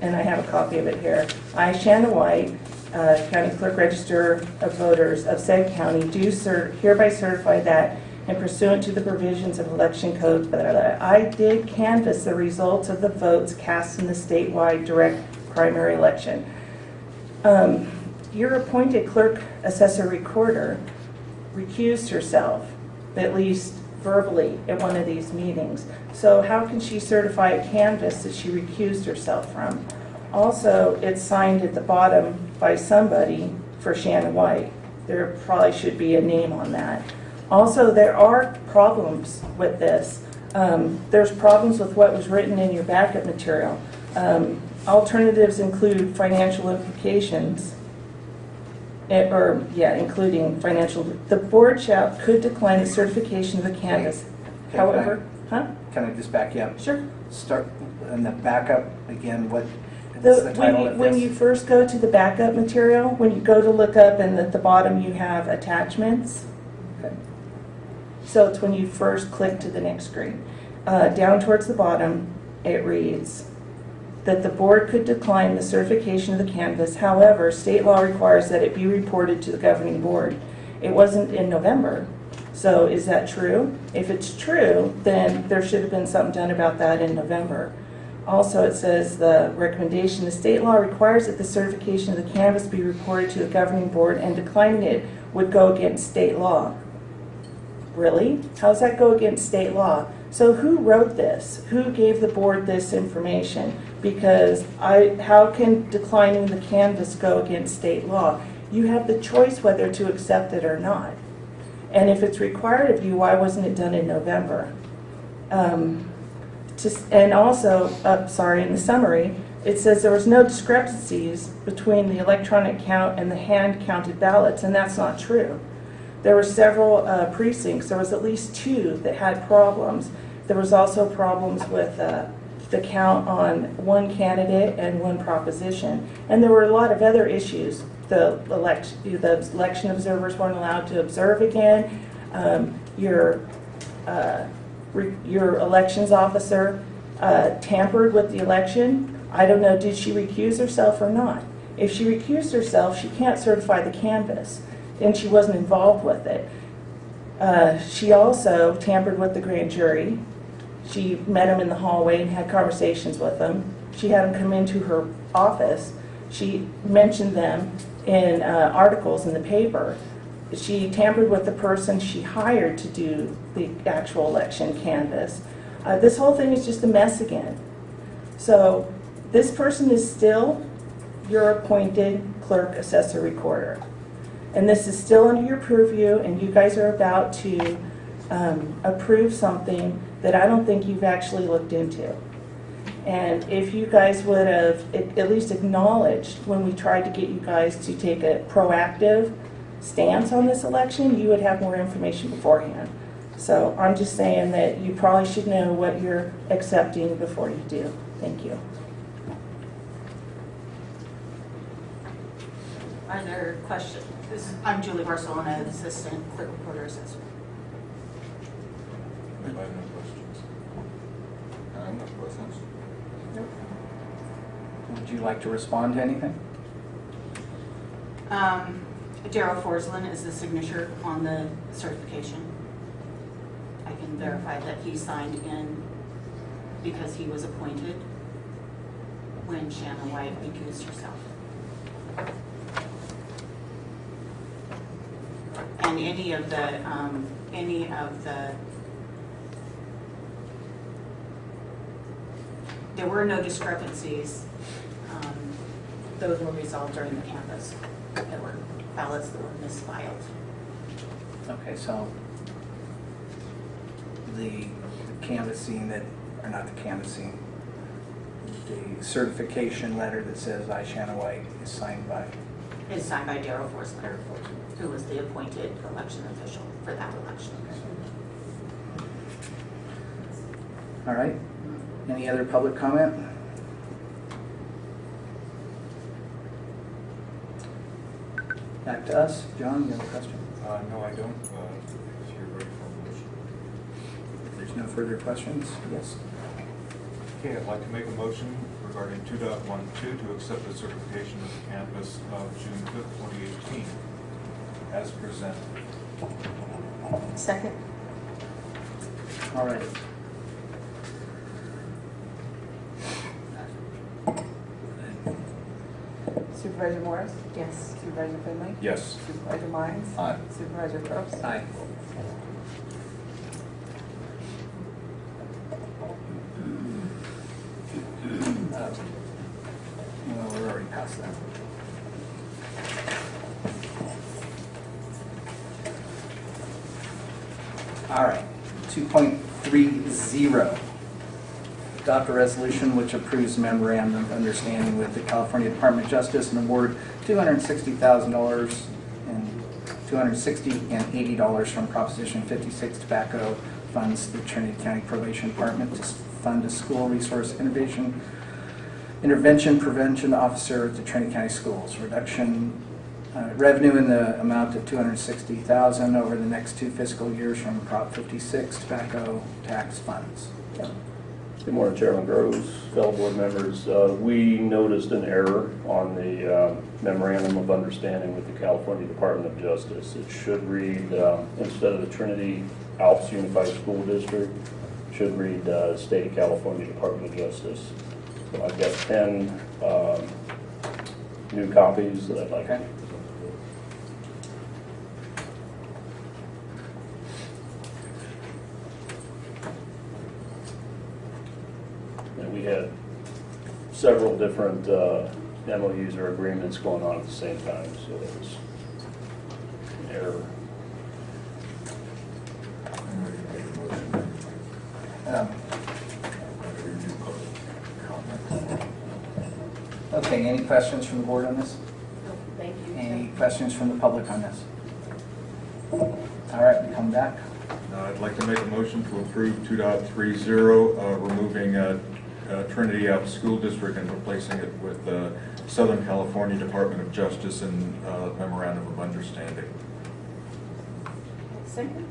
and I have a copy of it here, I, Shanna White, uh, County Clerk Register of Voters of said county, do cer- hereby certify that and pursuant to the provisions of election code, blah, blah, blah, I did canvass the results of the votes cast in the statewide direct primary election. Um, Your appointed clerk assessor recorder recused herself, at least verbally, at one of these meetings. So how can she certify a canvas that she recused herself from? Also, it's signed at the bottom by somebody for Shannon White. There probably should be a name on that. Also, there are problems with this. Um, There's problems with what was written in your backup material. Um, Alternatives include financial implications eh, or, yeah, including financial, the board shall, could decline the certification of the canvas. Okay, can I- However, huh? Can I just back you up? Sure. Start, in the backup, again, what, The, the when you, when you first go to the backup material, when you go to look up and at the bottom you have attachments. Okay. So it's when you first click to the next screen. Uh, down towards the bottom, it reads that the board could decline the certification of the canvas. However, state law requires that it be reported to the governing board. It wasn't in November. So is that true? If it's true, then there should have been something done about that in November. Also, it says the recommendation, the state law requires that the certification of the canvas be reported to the governing board and declining it would go against state law. Really? How does that go against state law? So who wrote this? Who gave the board this information? Because I, how can declining the canvas go against state law? You have the choice whether to accept it or not. And if it's required of you, why wasn't it done in November? Um, just, and also, uh, sorry, in the summary, it says there was no discrepancies between the electronic count and the hand counted ballots, and that's not true. There were several uh, precincts, there was at least two that had problems. There was also problems with uh, the count on one candidate and one proposition. And there were a lot of other issues. The election, the election observers weren't allowed to observe again. Um, Your, uh, your elections officer uh, tampered with the election. I don't know, did she recuse herself or not? If she recused herself, she can't certify the canvas, and she wasn't involved with it. Uh, She also tampered with the grand jury. She met him in the hallway and had conversations with them. She had him come into her office. She mentioned them in uh, articles in the paper. She tampered with the person she hired to do the actual election canvas. Uh, This whole thing is just a mess again. So this person is still your appointed clerk, assessor, recorder. And this is still under your purview, and you guys are about to um, approve something that I don't think you've actually looked into. And if you guys would have at least acknowledged when we tried to get you guys to take a proactive stance on this election, you would have more information beforehand. So I'm just saying that you probably should know what you're accepting before you do. Thank you. Are there questions? This I'm Julie Barcelona, Assistant Clerk Recorder Assessor. Anybody have no questions? I have no questions. Would you like to respond to anything? Um, Daryl Forslin is the signature on the certification. I can verify that he signed in because he was appointed when Shannon White recused herself. And any of the, um, any of the, there were no discrepancies. Um, Those were resolved during the canvass. There were ballots that were misfiled. Okay, so the canvassing that, or not the canvassing, the certification letter that says I, Shanna White, is signed by It's signed by Darrell Forsley, who was the appointed election official for that election. All right. Any other public comment? Back to us. John, you have a question? Uh, no, I don't, uh, if you're ready for a motion. If there's no further questions, yes. Okay, I'd like to make a motion regarding 2.12 to accept the certification of the canvass of June fifth, twenty eighteen, as presented. Second? All right. Supervisor Morris? Yes. Supervisor Finley? Yes. Supervisor Mines? Aye. Supervisor Probst? Aye. Uh, Well, we're already past that. All right, 2.30. Adopt a resolution which approves memorandum of understanding with the California Department of Justice and award $260,000 and 260 and $80 from Proposition 56 tobacco funds the Trinity County Probation Department to fund a school resource innovation, intervention prevention officer at the Trinity County Schools. Reduction, uh, revenue in the amount of 260,000 over the next two fiscal years from Prop 56 tobacco tax funds. Good morning, Chairman Groves, fellow board members. Uh, We noticed an error on the uh, memorandum of understanding with the California Department of Justice. It should read, um, instead of the Trinity Alps Unified School District, should read uh, State of California Department of Justice. So I've got 10 um, new copies that I'd like Okay. And we had several different uh, MOUs or agreements going on at the same time, so there was an error. I'm ready to make a motion. Um, Okay, any questions from the board on this? No, Thank you. Any questions from the public on this? All right, we come back. Uh, I'd like to make a motion to approve 2.30, uh, removing uh, uh, Trinity Alps School District and replacing it with the Southern California Department of Justice and uh, memorandum of understanding. Second?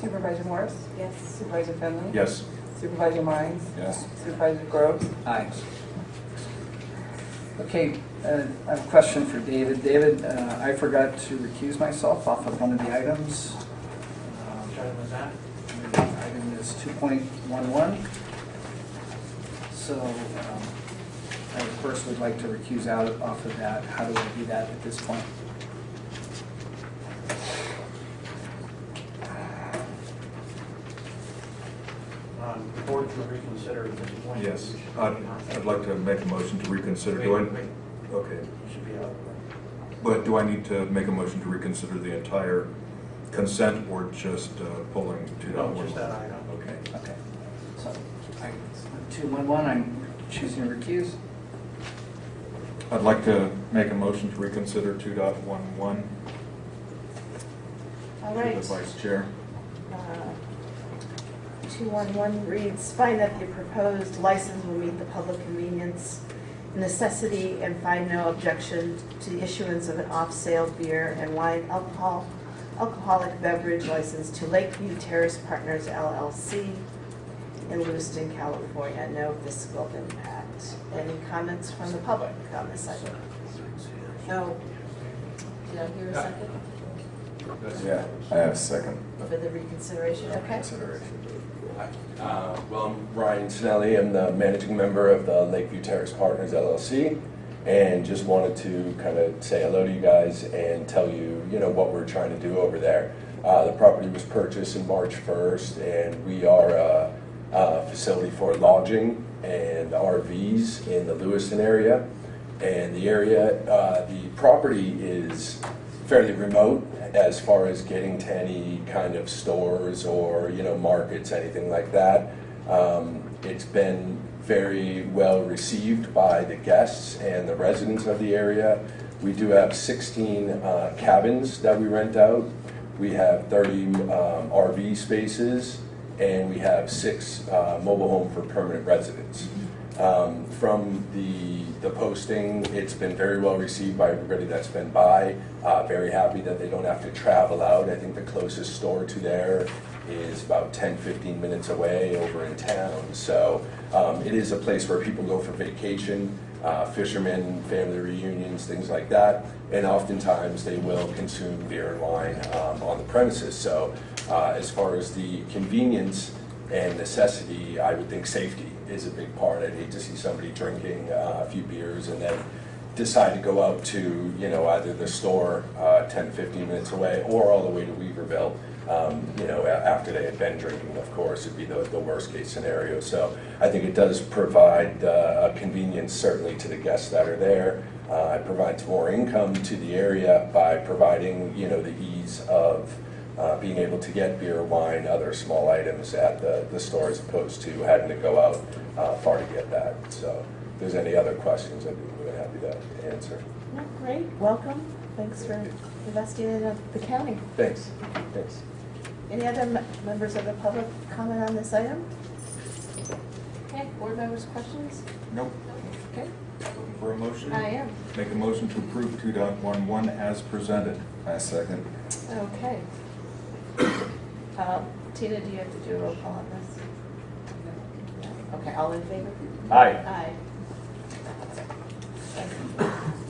Supervisor Morris? Yes. Supervisor Finley? Yes. Supervisor Mines? Yes. Supervisor Groves? Aye. Okay, uh, I have a question for David. David, uh, I forgot to recuse myself off of one of the items. Um, Which item was that? Item is 2.11. So um, I first would like to recuse out off of that. How do I do that at this point? Um, The board to reconsider at this point. Yes. I'd I'd like to make a motion to reconsider. Do I? Wait, wait, Okay. you should be out. But do I need to make a motion to reconsider the entire consent or just uh, pulling 2.11? No, just that item. Okay. Okay. So, I- 2.11, I'm choosing to recuse. I'd like to make a motion to reconsider 2.11. All To right. the Vice Chair. Uh, 211 reads, "Find that the proposed license will meet the public convenience necessity and find no objection to the issuance of an off-sale beer and wine alcohol, alcoholic beverage license to Lakeview Terrace Partners LLC in Lewiston, California. No fiscal impact." Any comments from the public on this item? No. Did I hear a second Yeah, I have a second for the reconsideration? Okay. Uh, Well, I'm Ryan Snelly, I'm the managing member of the Lakeview Terrace Partners LLC, and just wanted to kind of say hello to you guys and tell you, you know, what we're trying to do over there. Uh, The property was purchased in March 1st, and we are a a facility for lodging and RVs in the Lewiston area. And the area, uh, the property is fairly remote as far as getting to any kind of stores or, you know, markets, anything like that. Um, It's been very well received by the guests and the residents of the area. We do have 16 uh, cabins that we rent out. We have 30 um, RV spaces, and we have six uh, mobile home for permanent residents. Um, From the, the posting, it's been very well received by everybody that's been by. Uh, Very happy that they don't have to travel out. I think the closest store to there is about 10, 15 minutes away over in town. So um, it is a place where people go for vacation, uh, fishermen, family reunions, things like that. And oftentimes they will consume beer and wine um, on the premises. So uh, as far as the convenience and necessity, I would think safety is a big part. I'd hate to see somebody drinking uh, a few beers and then decide to go out to, you know, either the store uh, 10, 15 minutes away or all the way to Weaverville, um, you know, a- after they had been drinking, of course, would be the, the worst case scenario. So I think it does provide uh, a convenience certainly to the guests that are there. Uh, It provides more income to the area by providing, you know, the ease of uh, being able to get beer, wine, other small items at the, the store as opposed to having to go out uh, far to get that. So if there's any other questions, I'd be than happy to answer. Great, welcome. thanks for investing in the county. Thanks, thanks. Any other members of the public comment on this item? Okay, board members, questions? Nope. Okay, Looking for a motion? I am. Make a motion to approve 2.11 as presented. I second. Okay. Um, Tina, do you have to do a roll call on this? Okay, all in favor? Aye. Aye.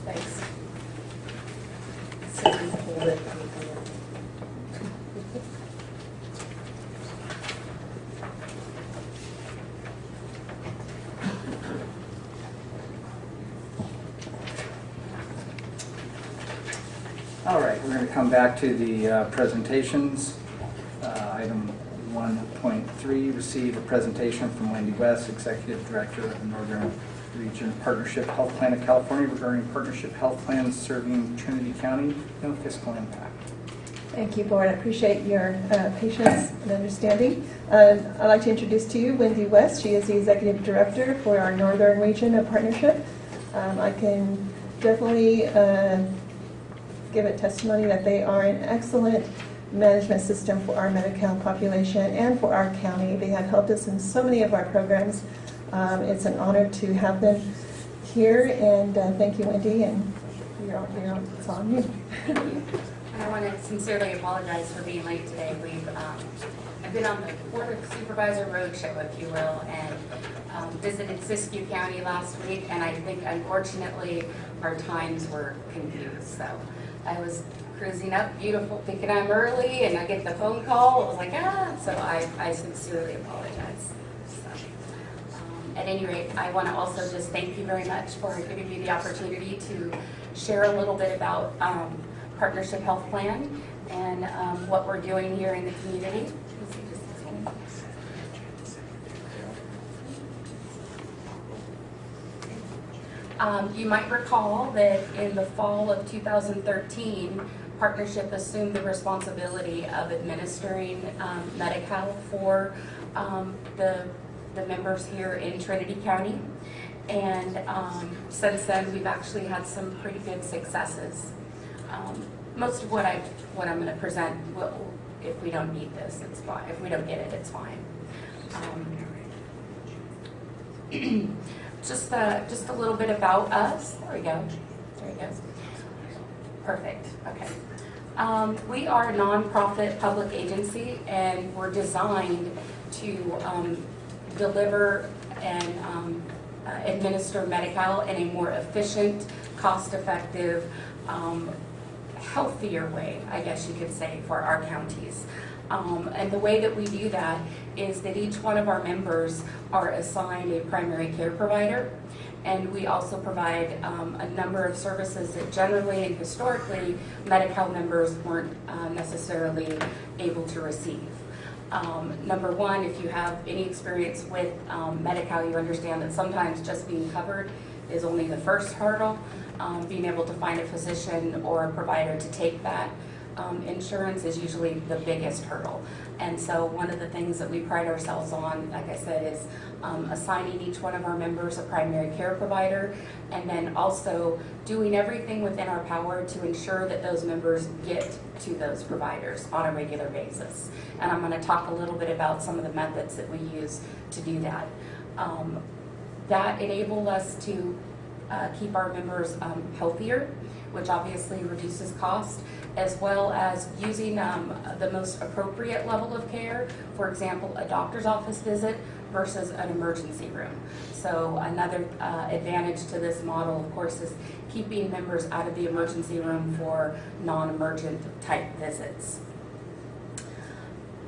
Thanks. So we hold it. All right, we're going to come back to the uh, presentations. Uh, Item 1.3, receive a presentation from Wendy West, Executive Director of the Northern Region Partnership Health Plan of California regarding partnership health plans serving Trinity County, no fiscal impact. Thank you, Board. I appreciate your uh, patience and understanding. Um, I'd like to introduce to you Wendy West. She is the Executive Director for our Northern Region of Partnership. Um, I can definitely uh, give a testimony that they are an excellent management system for our Medi-Cal population and for our county. They have helped us in so many of our programs. Um, It's an honor to have them here, and uh, thank you, Wendy, and you're you're it's on you. I want to sincerely apologize for being late today. We've, um, I've been on the Board of Supervisor Roadshow, if you will, and um, visited Siskiyou County last week, and I think unfortunately, our times were confused, so I was cruising up, beautiful, thinking I'm early, and I get the phone call, I was like, ah, so I I sincerely apologize. Um, At any rate, I want to also just thank you very much for giving me the opportunity to share a little bit about um, Partnership Health Plan and um, what we're doing here in the community. Let's see, just a second. Um, You might recall that in the fall of 2013, Partnership assumed the responsibility of administering um, Medi-Cal for um, the, the members here in Trinity County. And um, since then, we've actually had some pretty good successes. Um, Most of what I, what I'm going to present, will, if we don't need this, it's fine. If we don't get it, it's fine. Just, uh, just a little bit about us. There we go. There we go. Perfect, okay. Um, We are a nonprofit public agency, and we're designed to um, deliver and um, uh, administer Medi-Cal in a more efficient, cost-effective, um, healthier way, I guess you could say, for our counties. Um, And the way that we do that is that each one of our members are assigned a primary care provider. And we also provide um, a number of services that generally and historically, Medi-Cal members weren't uh, necessarily able to receive. Um, Number one, if you have any experience with um, Medi-Cal, you understand that sometimes just being covered is only the first hurdle. Um, Being able to find a physician or a provider to take that um, insurance is usually the biggest hurdle. And so one of the things that we pride ourselves on, like I said, is um, assigning each one of our members a primary care provider, and then also doing everything within our power to ensure that those members get to those providers on a regular basis. And I'm going to talk a little bit about some of the methods that we use to do that. Um, That enabled us to uh, keep our members um, healthier, which obviously reduces cost, as well as using um, the most appropriate level of care, for example, a doctor's office visit versus an emergency room. So another uh, advantage to this model, of course, is keeping members out of the emergency room for non-emergent type visits.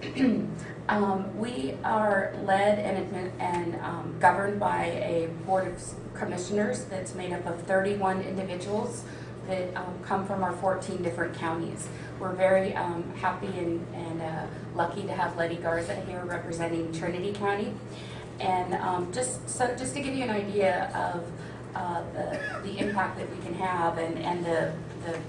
Um, We are led and and um, governed by a board of commissioners that's made up of 31 individuals that um, come from our 14 different counties. We're very um, happy and and uh, lucky to have Letty Garza here representing Trinity County. And um, just, so, just to give you an idea of uh, the the impact that we can have and and the the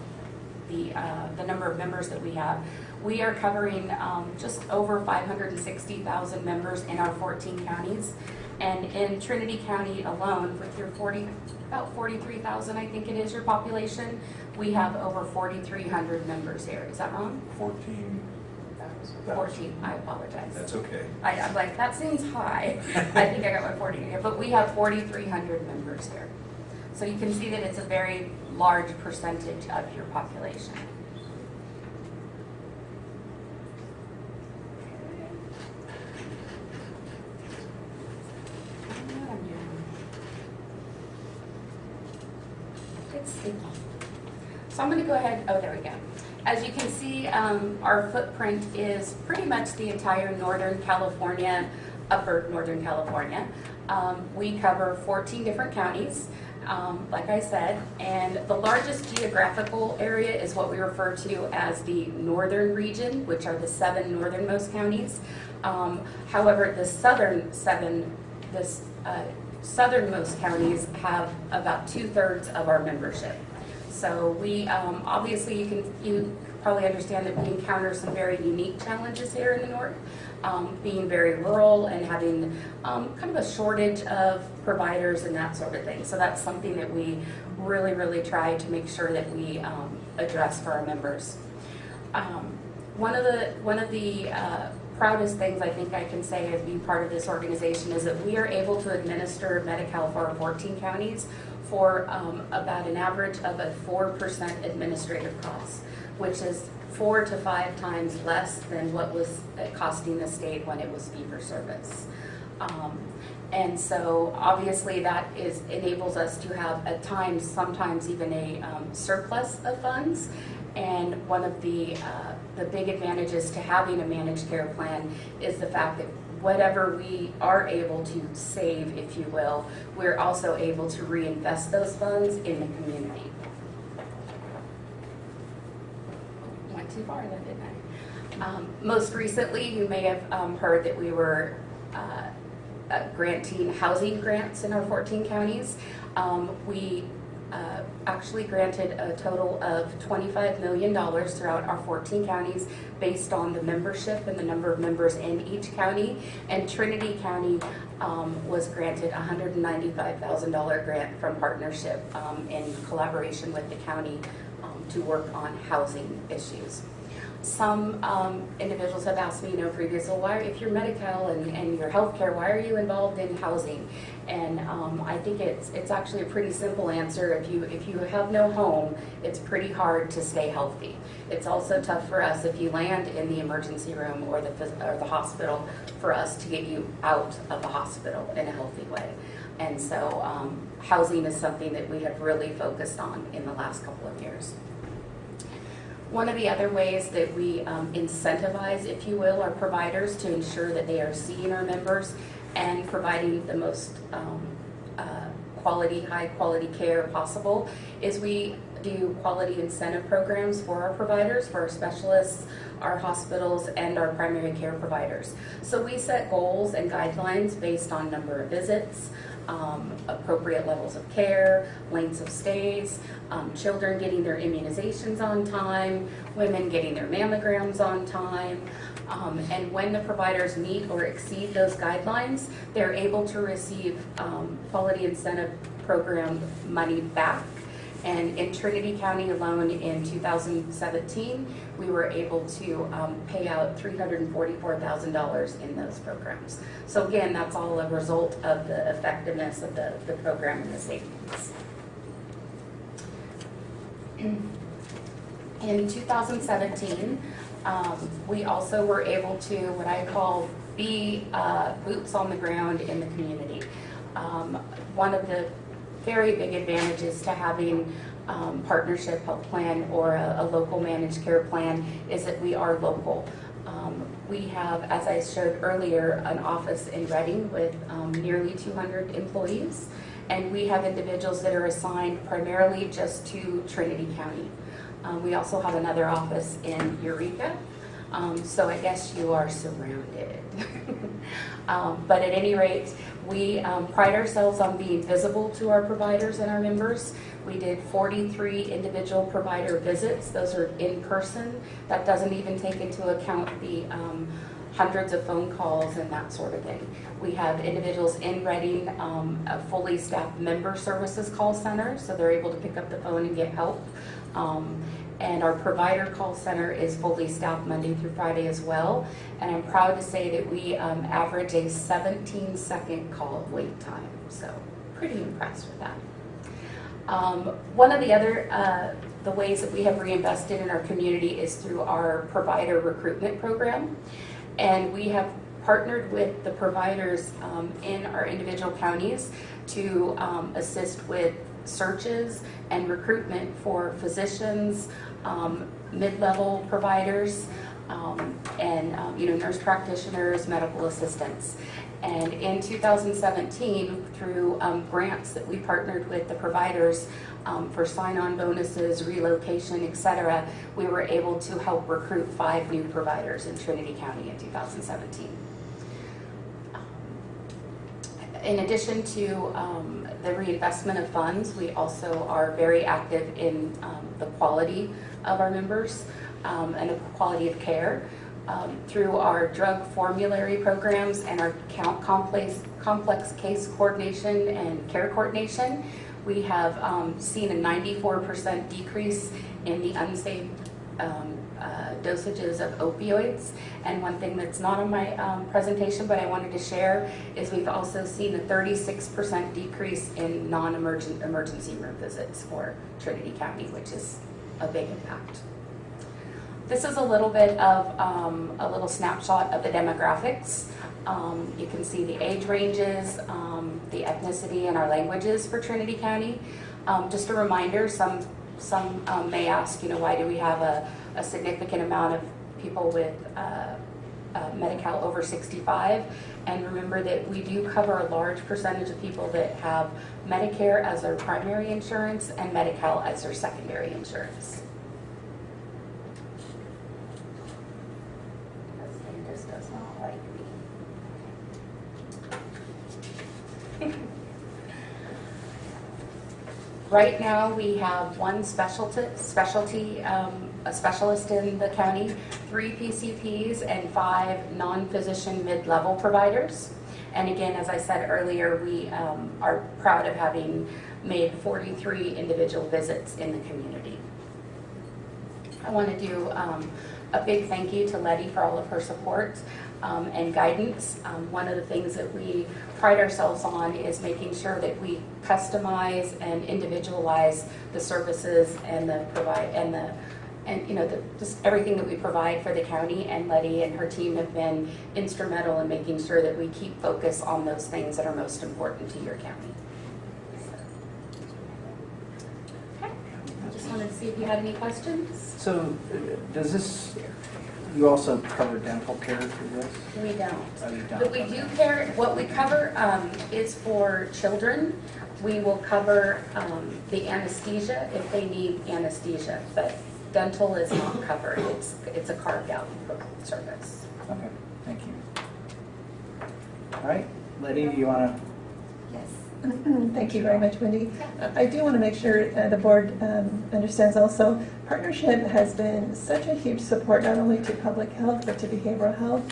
the, uh, the number of members that we have. We are covering um, just over 560,000 members in our 14 counties. And in Trinity County alone, with your 40, about 43,000, I think it is, your population, we have over 4,300 members here. Is that wrong? Fourteen. 14, I apologize. That's okay. I, I'm like, that seems high. I think I got my 40 here, but we have 4,300 members here. So you can see that it's a very large percentage of your population. So I'm going to go ahead, oh, there we go. As you can see, um, our footprint is pretty much the entire Northern California, upper Northern California. Um, we cover 14 different counties, um, like I said, and the largest geographical area is what we refer to as the northern region, which are the seven northernmost counties. Um, however, the southern seven, this uh, southernmost counties have about two-thirds of our membership. So we, um, obviously, you can, you probably understand that we encounter some very unique challenges here in the north, um, being very rural and having um, kind of a shortage of providers and that sort of thing. So that's something that we really, really try to make sure that we um, address for our members. Um, one of the one of the uh, proudest things I think I can say as being part of this organization is that we are able to administer Medi-Cal for our 14 counties for um, about an average of a 4% administrative cost, which is four to five times less than what was uh, costing the state when it was fee-for-service. Um, and so obviously that is enables us to have at times, sometimes even a um, surplus of funds. And one of the, uh, the big advantages to having a managed care plan is the fact that whatever we are able to save, if you will, we're also able to reinvest those funds in the community. Went too far then, didn't I? Um, most recently, you may have um, heard that we were uh, uh, granting housing grants in our 14 counties. Um, we uh, actually granted a total of $25 million throughout our 14 counties based on the membership and the number of members in each county. And Trinity County um, was granted a $195,000 grant from partnership um, in collaboration with the county um, to work on housing issues. Some um, individuals have asked me, you know, previously, well, why, if you're Medi-Cal and, and your healthcare, why are you involved in housing? And um, I think it's it's actually a pretty simple answer. If you if you have no home, it's pretty hard to stay healthy. It's also tough for us if you land in the emergency room or the or the hospital for us to get you out of the hospital in a healthy way. And so um, housing is something that we have really focused on in the last couple of years. One of the other ways that we um, incentivize, if you will, our providers to ensure that they are seeing our members and providing the most um, uh, quality, high quality care possible is we do quality incentive programs for our providers, for our specialists, our hospitals, and our primary care providers. So we set goals and guidelines based on number of visits, um, appropriate levels of care, lengths of stays, um, children getting their immunizations on time, women getting their mammograms on time. Um, and when the providers meet or exceed those guidelines, they're able to receive um, quality incentive program money back. And in Trinity County alone in 2017, we were able to um, pay out $344,000 in those programs. So again, that's all a result of the effectiveness of the, the program and the savings. In 2017, um, we also were able to, what I call, be uh, boots on the ground in the community. Um, one of the very big advantages to having um, partnership health plan or a, a, local managed care plan is that we are local. Um, we have, as I showed earlier, an office in Redding with um, nearly 200 employees, and we have individuals that are assigned primarily just to Trinity County. Um, we also have another office in Eureka, um, so I guess you are surrounded. um, but at any rate, We um, pride ourselves on being visible to our providers and our members. We did 43 individual provider visits. Those are in person. That doesn't even take into account the um, hundreds of phone calls and that sort of thing. We have individuals in Redding, um, a fully staffed member services call center, so they're able to pick up the phone and get help. Um, and our provider call center is fully staffed Monday through Friday as well. And I'm proud to say that we um, average a 17 second call wait time. So pretty impressed with that. Um, one of the other uh, the ways that we have reinvested in our community is through our provider recruitment program. And we have partnered with the providers um, in our individual counties to um, assist with searches and recruitment for physicians, um, mid-level providers, um, and um, you know nurse practitioners, medical assistants. And in 2017, through um, grants that we partnered with the providers um, for sign-on bonuses, relocation, et cetera, we were able to help recruit five new providers in Trinity County in 2017. In addition to um, the reinvestment of funds, we also are very active in um, the quality of our members um, and the quality of care um, through our drug formulary programs and our complex, complex case coordination and care coordination. We have um, seen a 94% decrease in the unsafe um, uh, dosages of opioids. And one thing that's not on my um, presentation, but I wanted to share, is we've also seen a 36% decrease in non-emergent emergency room visits for Trinity County, which is a big impact. This is a little bit of um, a little snapshot of the demographics. Um, you can see the age ranges, um, the ethnicity, and our languages for Trinity County. Um, just a reminder, some some um, may ask, you know, why do we have a, a significant amount of people with uh, uh, Medi-Cal over 65? And remember that we do cover a large percentage of people that have Medicare as their primary insurance and Medi-Cal as their secondary insurance. This thing just does not like me. Right now, we have one specialty, specialty, um, a specialist in the county, three PCPs, and five non-physician mid-level providers. And again, as I said earlier, we um, are proud of having made 43 individual visits in the community. I want to do um, a big thank you to Letty for all of her support um, and guidance. Um, one of the things that we pride ourselves on is making sure that we customize and individualize the services and the provide and the and you know the, just everything that we provide for the county. And Letty and her team have been instrumental in making sure that we keep focus on those things that are most important to your county. Okay. I just wanted to see if you had any questions. So uh, does this, you also cover dental care through this? We don't. Oh, you don't? But we do care, what we cover um, is for children. We will cover um, the anesthesia if they need anesthesia, but dental is not covered. It's, it's a carved out service. Okay, thank you. All right, Letty, do you want to? Thank you very much, Wendy. I do want to make sure uh, the board um, understands also, partnership has been such a huge support not only to public health, but to behavioral health.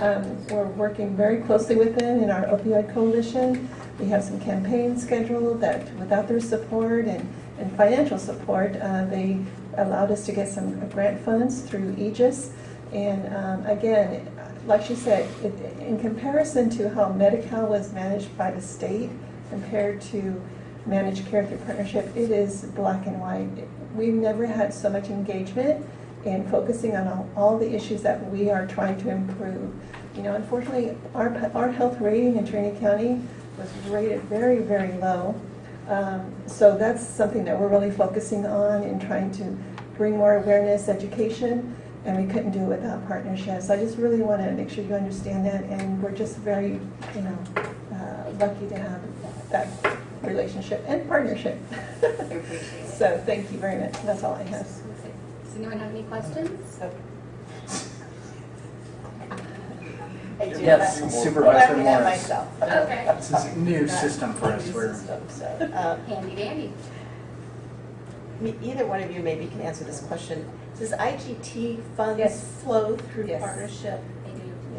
Um, We're working very closely with them in our opioid coalition. We have some campaigns scheduled that without their support and, and financial support, uh, they allowed us to get some grant funds through Aegis. And um, again, like she said, it- in comparison to how Medi-Cal was managed by the state compared to managed care through partnership, it is black and white. We've never had so much engagement in focusing on all, all the issues that we are trying to improve. You know, unfortunately, our, our health rating in Trinity County was rated very, very low. Um, So that's something that we're really focusing on and trying to bring more awareness, education, and we couldn't do it without partnerships. I just really want to make sure you understand that, and we're just very, you know, uh, lucky to have that relationship and partnership. I appreciate it. So thank you very much. That's all I have. Does anyone have any questions? I do do Yes. Supervisor Well, I do that Morris. myself. Okay. This is a new system for us. New We're- system, so, uh, Handy dandy. me- Either one of you maybe can answer this question. Does IGT funds Yes. flow through Yes. partnership?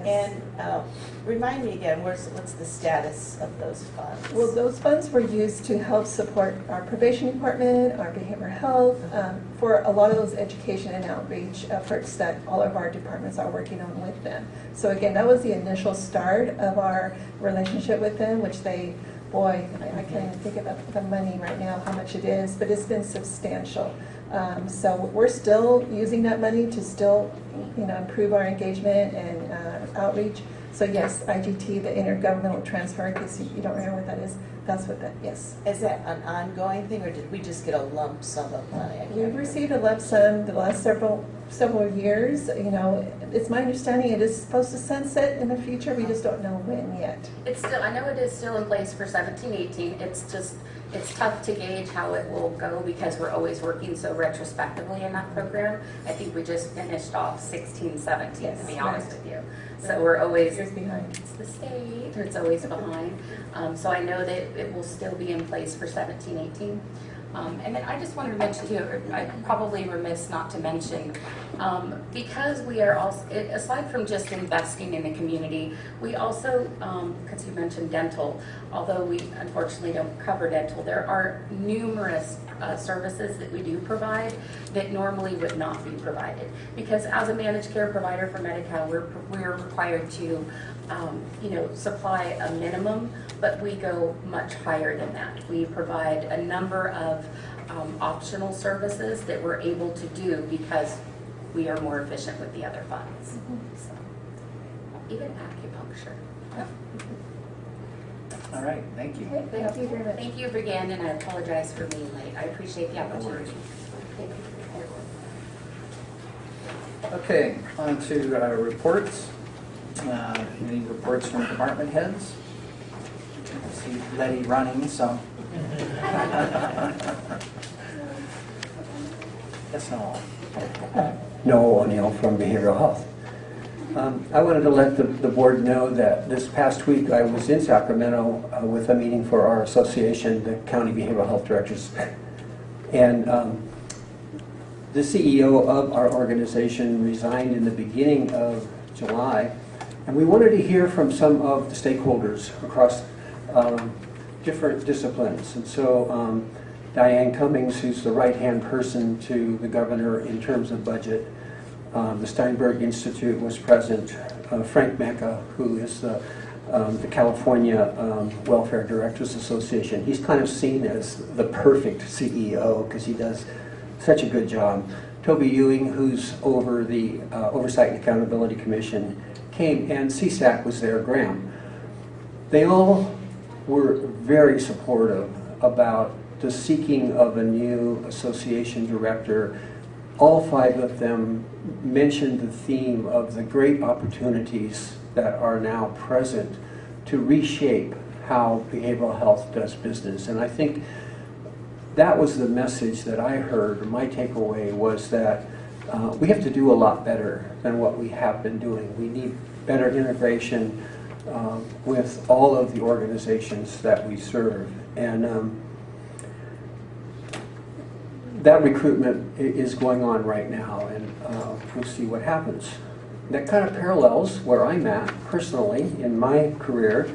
They do. Yes. And uh, remind me again, where's, what's the status of those funds? Well, those funds were used to help support our probation department, our behavioral health, um, for a lot of those education and outreach efforts that all of our departments are working on with them. So again, that was the initial start of our relationship with them, which they, boy, I I can't even think about the money right now, how much it is, but it's been substantial. Um, So we're still using that money to still, you know, improve our engagement and uh, outreach. So yes, IGT, the intergovernmental transfer, in case you you don't remember what that is, that's what that, yes. Is that an ongoing thing, or did we just get a lump sum of money? We've remember. received a lump sum the last several, several years, you know, it's my understanding it is supposed to sunset in the future, we just don't know when yet. It's still, I know it is still in place for seventeen, eighteen. It's just, it's tough to gauge how it will go because we're always working so retrospectively in that program. I think we just finished off sixteen, seventeen, to be honest right. with you. So we're always, Years behind. it's the state, or it's always behind. Um, so I know that it will still be in place for seventeen, eighteen. Um, and then I just wanted to mention too, I'm probably remiss not to mention, um, because we are also, aside from just investing in the community, we also, um, because you mentioned dental, although we unfortunately don't cover dental, there are numerous uh, services that we do provide that normally would not be provided. Because as a managed care provider for Medi-Cal, we're, we're required to, um, you know, supply a minimum, but we go much higher than that. We provide a number of um, optional services that we're able to do because we are more efficient with the other funds. So, Even acupuncture. All right, thank you. Okay, thank you very much. Thank you again, and I apologize for being late. I appreciate the opportunity. Thank you. Okay, on to uh, reports. Uh, Any reports from department heads? I See Letty running, so. Yes, no. Noel O'Neill from Behavioral Health. Um, I wanted to let the, the board know that this past week I was in Sacramento uh, with a meeting for our association, the County Behavioral Health Directors. And um, the CEO of our organization resigned in the beginning of July. And we wanted to hear from some of the stakeholders across um, different disciplines. And so um, Diane Cummins, who's the right-hand person to the governor in terms of budget, um, the Steinberg Institute was present. Uh, Frank Mecca, who is the, um, the California um, Welfare Directors Association, he's kind of seen as the perfect CEO because he does such a good job. Toby Ewing, who's over the uh, Oversight and Accountability Commission, came, and CSAC was there, Graham. They all were very supportive about the seeking of a new association director. All five of them mentioned the theme of the great opportunities that are now present to reshape how behavioral health does business. And I think that was the message that I heard. My takeaway was that uh, we have to do a lot better than what we have been doing. We need better integration um, with all of the organizations that we serve. And um, that recruitment is going on right now, and uh, we'll see what happens. That kind of parallels where I'm at personally in my career,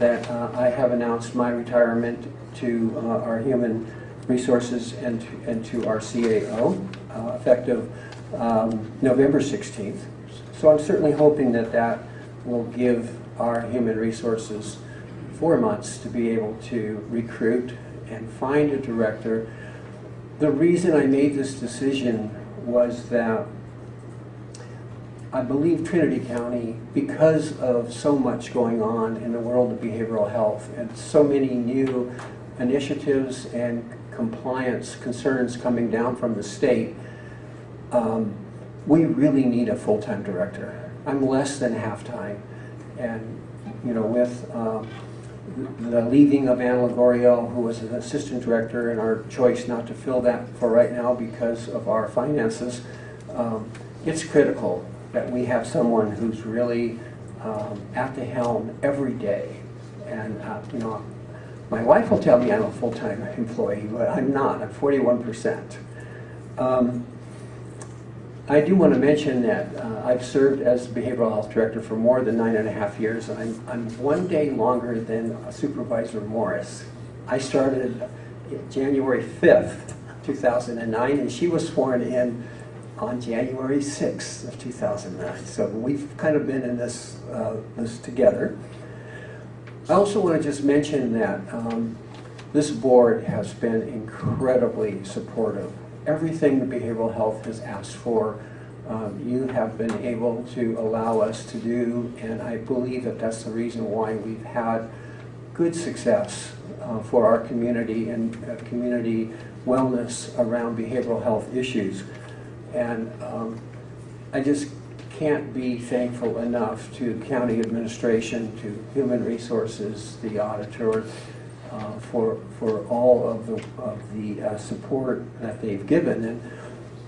that uh, I have announced my retirement to uh, our human resources and to, and to our CAO, uh, effective um, November 16th. So I'm certainly hoping that that will give our human resources four months to be able to recruit and find a director. The reason I made this decision was that I believe Trinity County, because of so much going on in the world of behavioral health and so many new initiatives and compliance concerns coming down from the state, um, we really need a full-time director. I'm less than half-time. And, you know, with um, the leaving of Anna Lagorio, who was an assistant director, and our choice not to fill that for right now because of our finances, um, it's critical that we have someone who's really um, at the helm every day. And, uh, you know, my wife will tell me I'm a full-time employee, but I'm not. I'm 41%. Um, I do want to mention that uh, I've served as behavioral health director for more than nine and a half years, I'm, I'm one day longer than Supervisor Morris. I started January 5th, 2009, and she was sworn in on January 6th of 2009. So we've kind of been in this, uh, this together. I also want to just mention that um, this board has been incredibly supportive. Everything the behavioral health has asked for, um, you have been able to allow us to do, and I believe that that's the reason why we've had good success uh, for our community and uh, community wellness around behavioral health issues. And um, I just can't be thankful enough to county administration, to human resources, the auditor, uh, for, for all of the, of the uh, support that they've given. And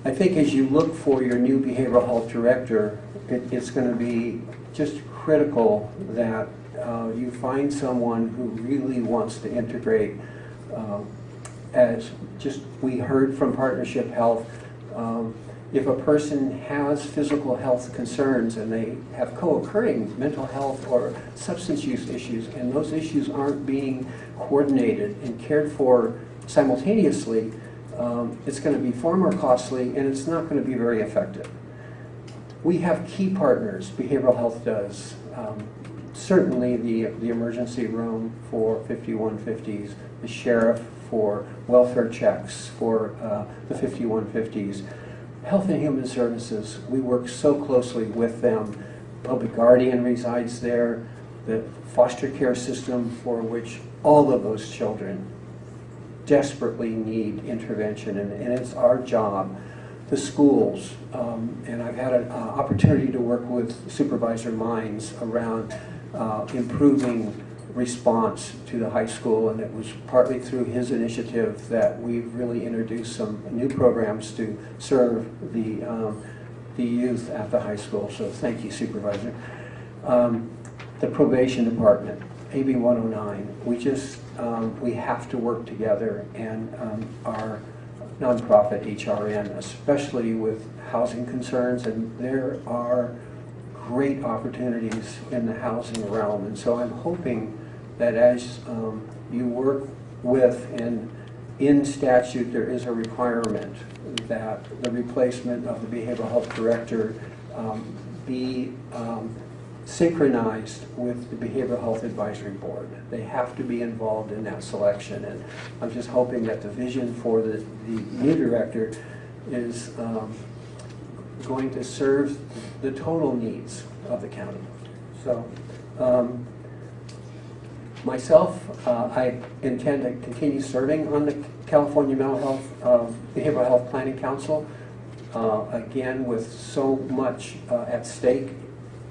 I think as you look for your new behavioral health director, it, it's going to be just critical that uh, you find someone who really wants to integrate uh, as just we heard from Partnership Health, um, if a person has physical health concerns and they have co-occurring mental health or substance use issues and those issues aren't being coordinated and cared for simultaneously, um, it's going to be far more costly and it's not going to be very effective. We have key partners, behavioral health does. Um, certainly the, the emergency room for 5150s, the sheriff for welfare checks for uh, the 5150s. Health and Human Services, we work so closely with them. Public Guardian resides there, the foster care system for which all of those children desperately need intervention, and, and it's our job. The schools, um, and I've had an uh, opportunity to work with Supervisor Mines around uh, improving response to the high school, and it was partly through his initiative that we've really introduced some new programs to serve the, um, the youth at the high school. So thank you, Supervisor. Um, the probation department, AB 109, we just, um, we have to work together and um, our nonprofit HRN, especially with housing concerns, and there are great opportunities in the housing realm. And so I'm hoping that as um, you work with and in statute there is a requirement that the replacement of the behavioral health director um, be um, synchronized with the Behavioral Health Advisory Board. They have to be involved in that selection and I'm just hoping that the vision for the, the new director is um, going to serve the total needs of the county. So um, Myself, uh, I intend to continue serving on the California Mental Health uh, Behavioral Health Planning Council. Uh, again, with so much uh, at stake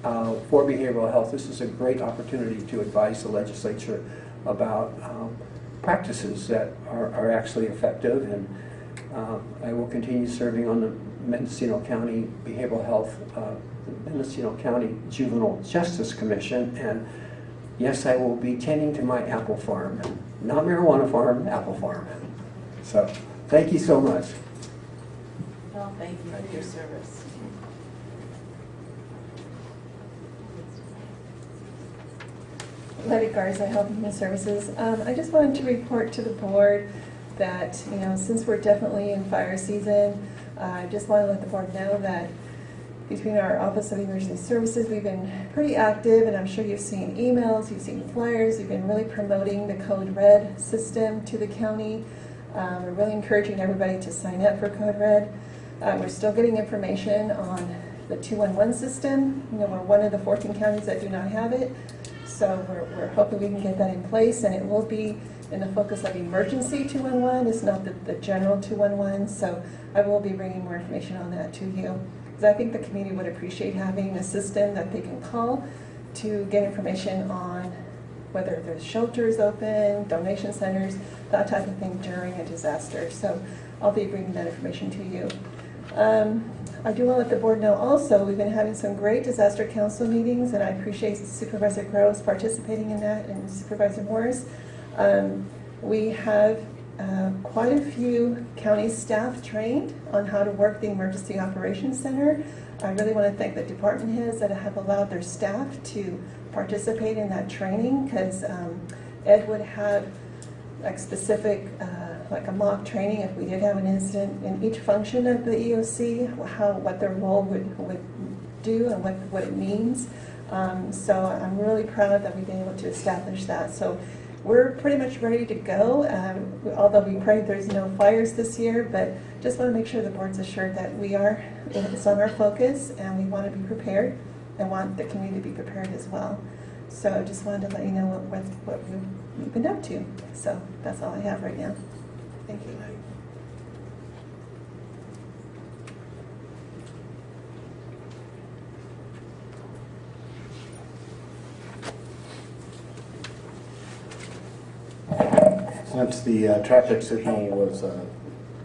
uh, for behavioral health, this is a great opportunity to advise the legislature about um, practices that are, are, actually effective. And uh, I will continue serving on the Mendocino County Behavioral Health, Mendocino County Juvenile Justice Commission, and yes, I will be tending to my apple farm. Not marijuana farm, apple farm. So, thank you so much. Well, thank you for your service. Letty Garza, Health and Human Services. Um, I just wanted to report to the board that, you know, since we're definitely in fire season, uh, I just want to let the board know that between our Office of Emergency Services, we've been pretty active, and I'm sure you've seen emails, you've seen flyers, we've been really promoting the Code Red system to the county. Um, we're really encouraging everybody to sign up for Code Red. Uh, we're still getting information on the 211 system. You know, we're one of the 14 counties that do not have it. So we're, we're hoping we can get that in place, and it will be in the focus of emergency 211. It's not the, the general 211. So I will be bringing more information on that to you. Because I think the community would appreciate having a system that they can call to get information on whether there's shelters open, donation centers, that type of thing during a disaster. So I'll be bringing that information to you. Um, I do want to let the board know also, we've been having some great disaster council meetings, and I appreciate Supervisor Groves participating in that, and Supervisor Morris. Um, We have uh, quite a few county staff trained on how to work the Emergency Operations Center. I really want to thank the department heads that have allowed their staff to participate in that training, because Ed would have like specific, uh, like a mock training if we did have an incident in each function of the EOC, how, what their role would, would do and what, what it means. Um, so I'm really proud that we've been able to establish that. So we're pretty much ready to go, um, although we pray there's no fires this year, but just want to make sure the board's assured that we are, it's on our focus and we want to be prepared and want the community to be prepared as well. So just wanted to let you know what, what, what we've we've been up to. So that's all I have right now. Thank you. Since the uh, traffic signal was a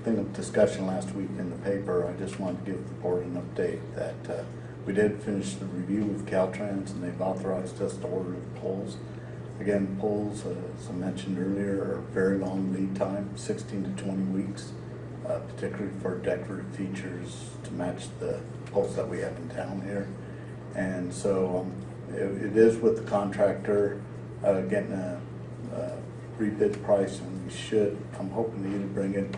thing of discussion last week in the paper, I just wanted to give the board an update that uh, we did finish the review with Caltrans and they've authorized us to order the poles. Again, poles, uh, as I mentioned earlier, are very long lead time, 16 to 20 weeks, uh, particularly for decorative features to match the poles that we have in town here. And so um, it it is with the contractor uh, getting a rebid price, and we should, I'm hoping to either bring it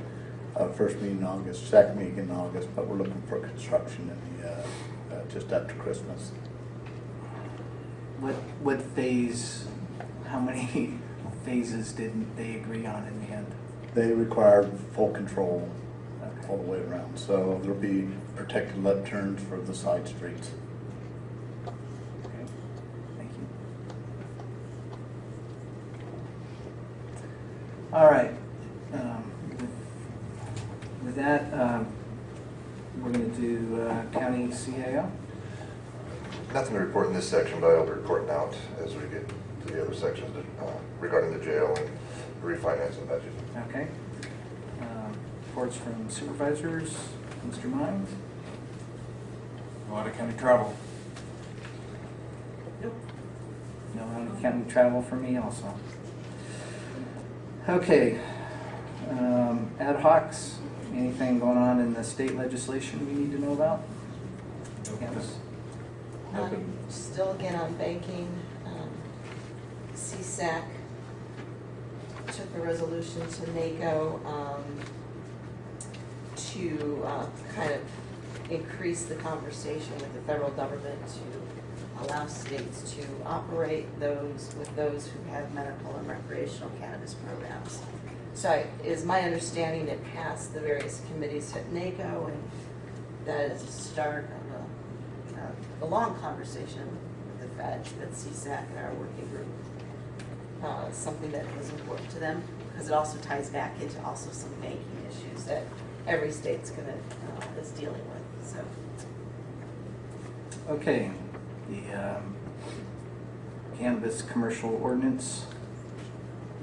uh, first meeting in August, second meeting in August, but we're looking for construction in the, uh, uh, just after Christmas. What, what phase, how many phases didn't they agree on in the end? They require full control all the way around, so there'll be protected left turns for the side streets. Okay, thank you. All right. um, with- With that, um, we're going to do uh, county CAO. Nothing to report in this section, but I'll be reporting out as we get to the other sections uh, regarding the jail and refinancing budget. Okay. Um, Reports from supervisors, Mr. Mines? A lot of county travel. No county travel for me also. Okay. um, Ad hocs, anything going on in the state legislation we need to know about? Yes. Um, Still again on banking, um, CSAC took a resolution to NACO um, to uh, kind of increase the conversation with the federal government to allow states to operate those with those who have medical and recreational cannabis programs. So it is my understanding it passed the various committees at NACO and that is a start a, a- a long conversation with the feds, that CSAC and our working group. Uh, something that was important to them, because it also ties back into also some banking issues that every state's gonna, uh, is dealing with, so. Okay, the um, cannabis commercial ordinance.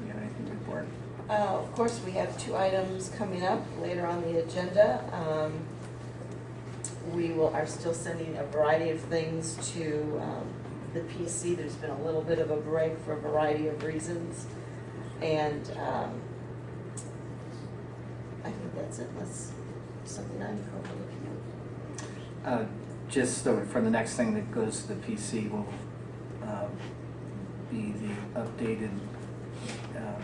You have anything to report? Uh, Of course, we have two items coming up later on the agenda. Um, We will, are still sending a variety of things to um, the PC. There's been a little bit of a break for a variety of reasons. And um, I think that's it, unless something I'm overlooking. Uh, Just so for the next thing that goes to the PC will um, be the updated um,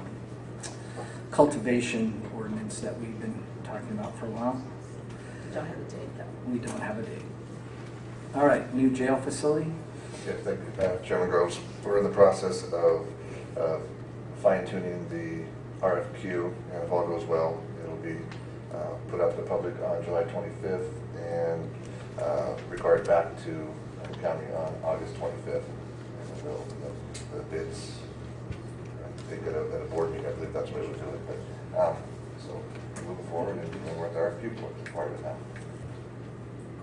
cultivation ordinance that we've been talking about for a while. Don't have a date though. We don't have a date. All right, new jail facility? Yes, thank you, uh, Chairman Groves. We're in the process of uh, fine tuning the RFQ, and if all goes well, it'll be uh, put out to the public on July 25th and uh, required back to the county on August 25th. And then they'll the- the bids, I think at a, at a board meeting, I believe that's what we'll do it. But, um, So moving forward, and and we're at the RFQ part of it now.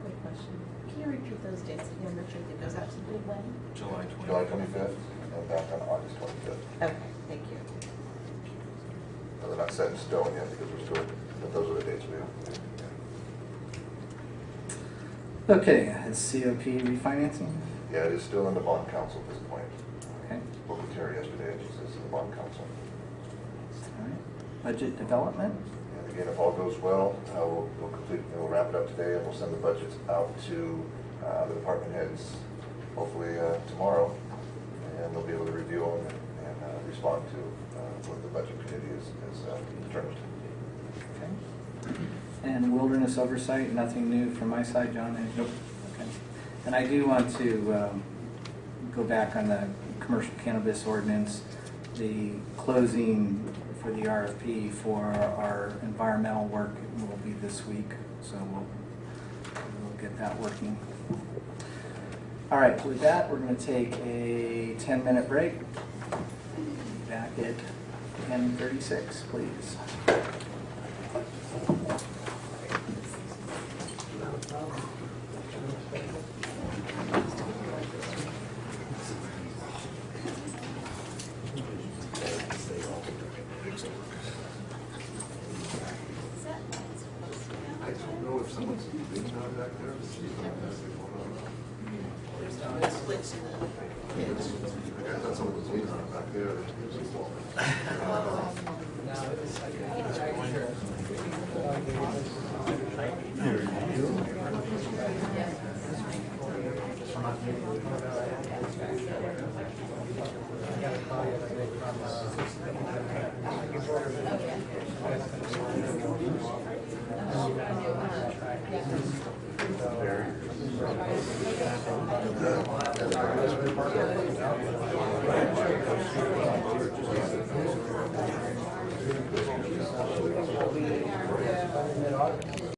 Quick question. Can you repeat those dates again, Richard? It goes out to bid when? July July 25th and back on August 25th. Okay, thank you. Now, They're not set in stone yet because we're still, but those are the dates we have. Okay, is COP refinancing? Yeah, it is still in the bond counsel at this point. Okay, Spoke with Terry yesterday, and she says it's in the bond counsel. all right. Budget development? And again, if all goes well, uh, we'll, we'll complete, we'll wrap it up today, and we'll send the budgets out to uh, the department heads, hopefully uh, tomorrow, and they'll be able to review them and, and uh, respond to uh, what the budget committee is, is uh, determined. Okay. And wilderness oversight, nothing new from my side, John? Nope. Okay. And I do want to um, go back on the commercial cannabis ordinance. The closing for the RFP for our environmental work will be this week, so we'll, we'll get that working. All right, with that, we're going to take a 10-minute break. Back at 10:36, please.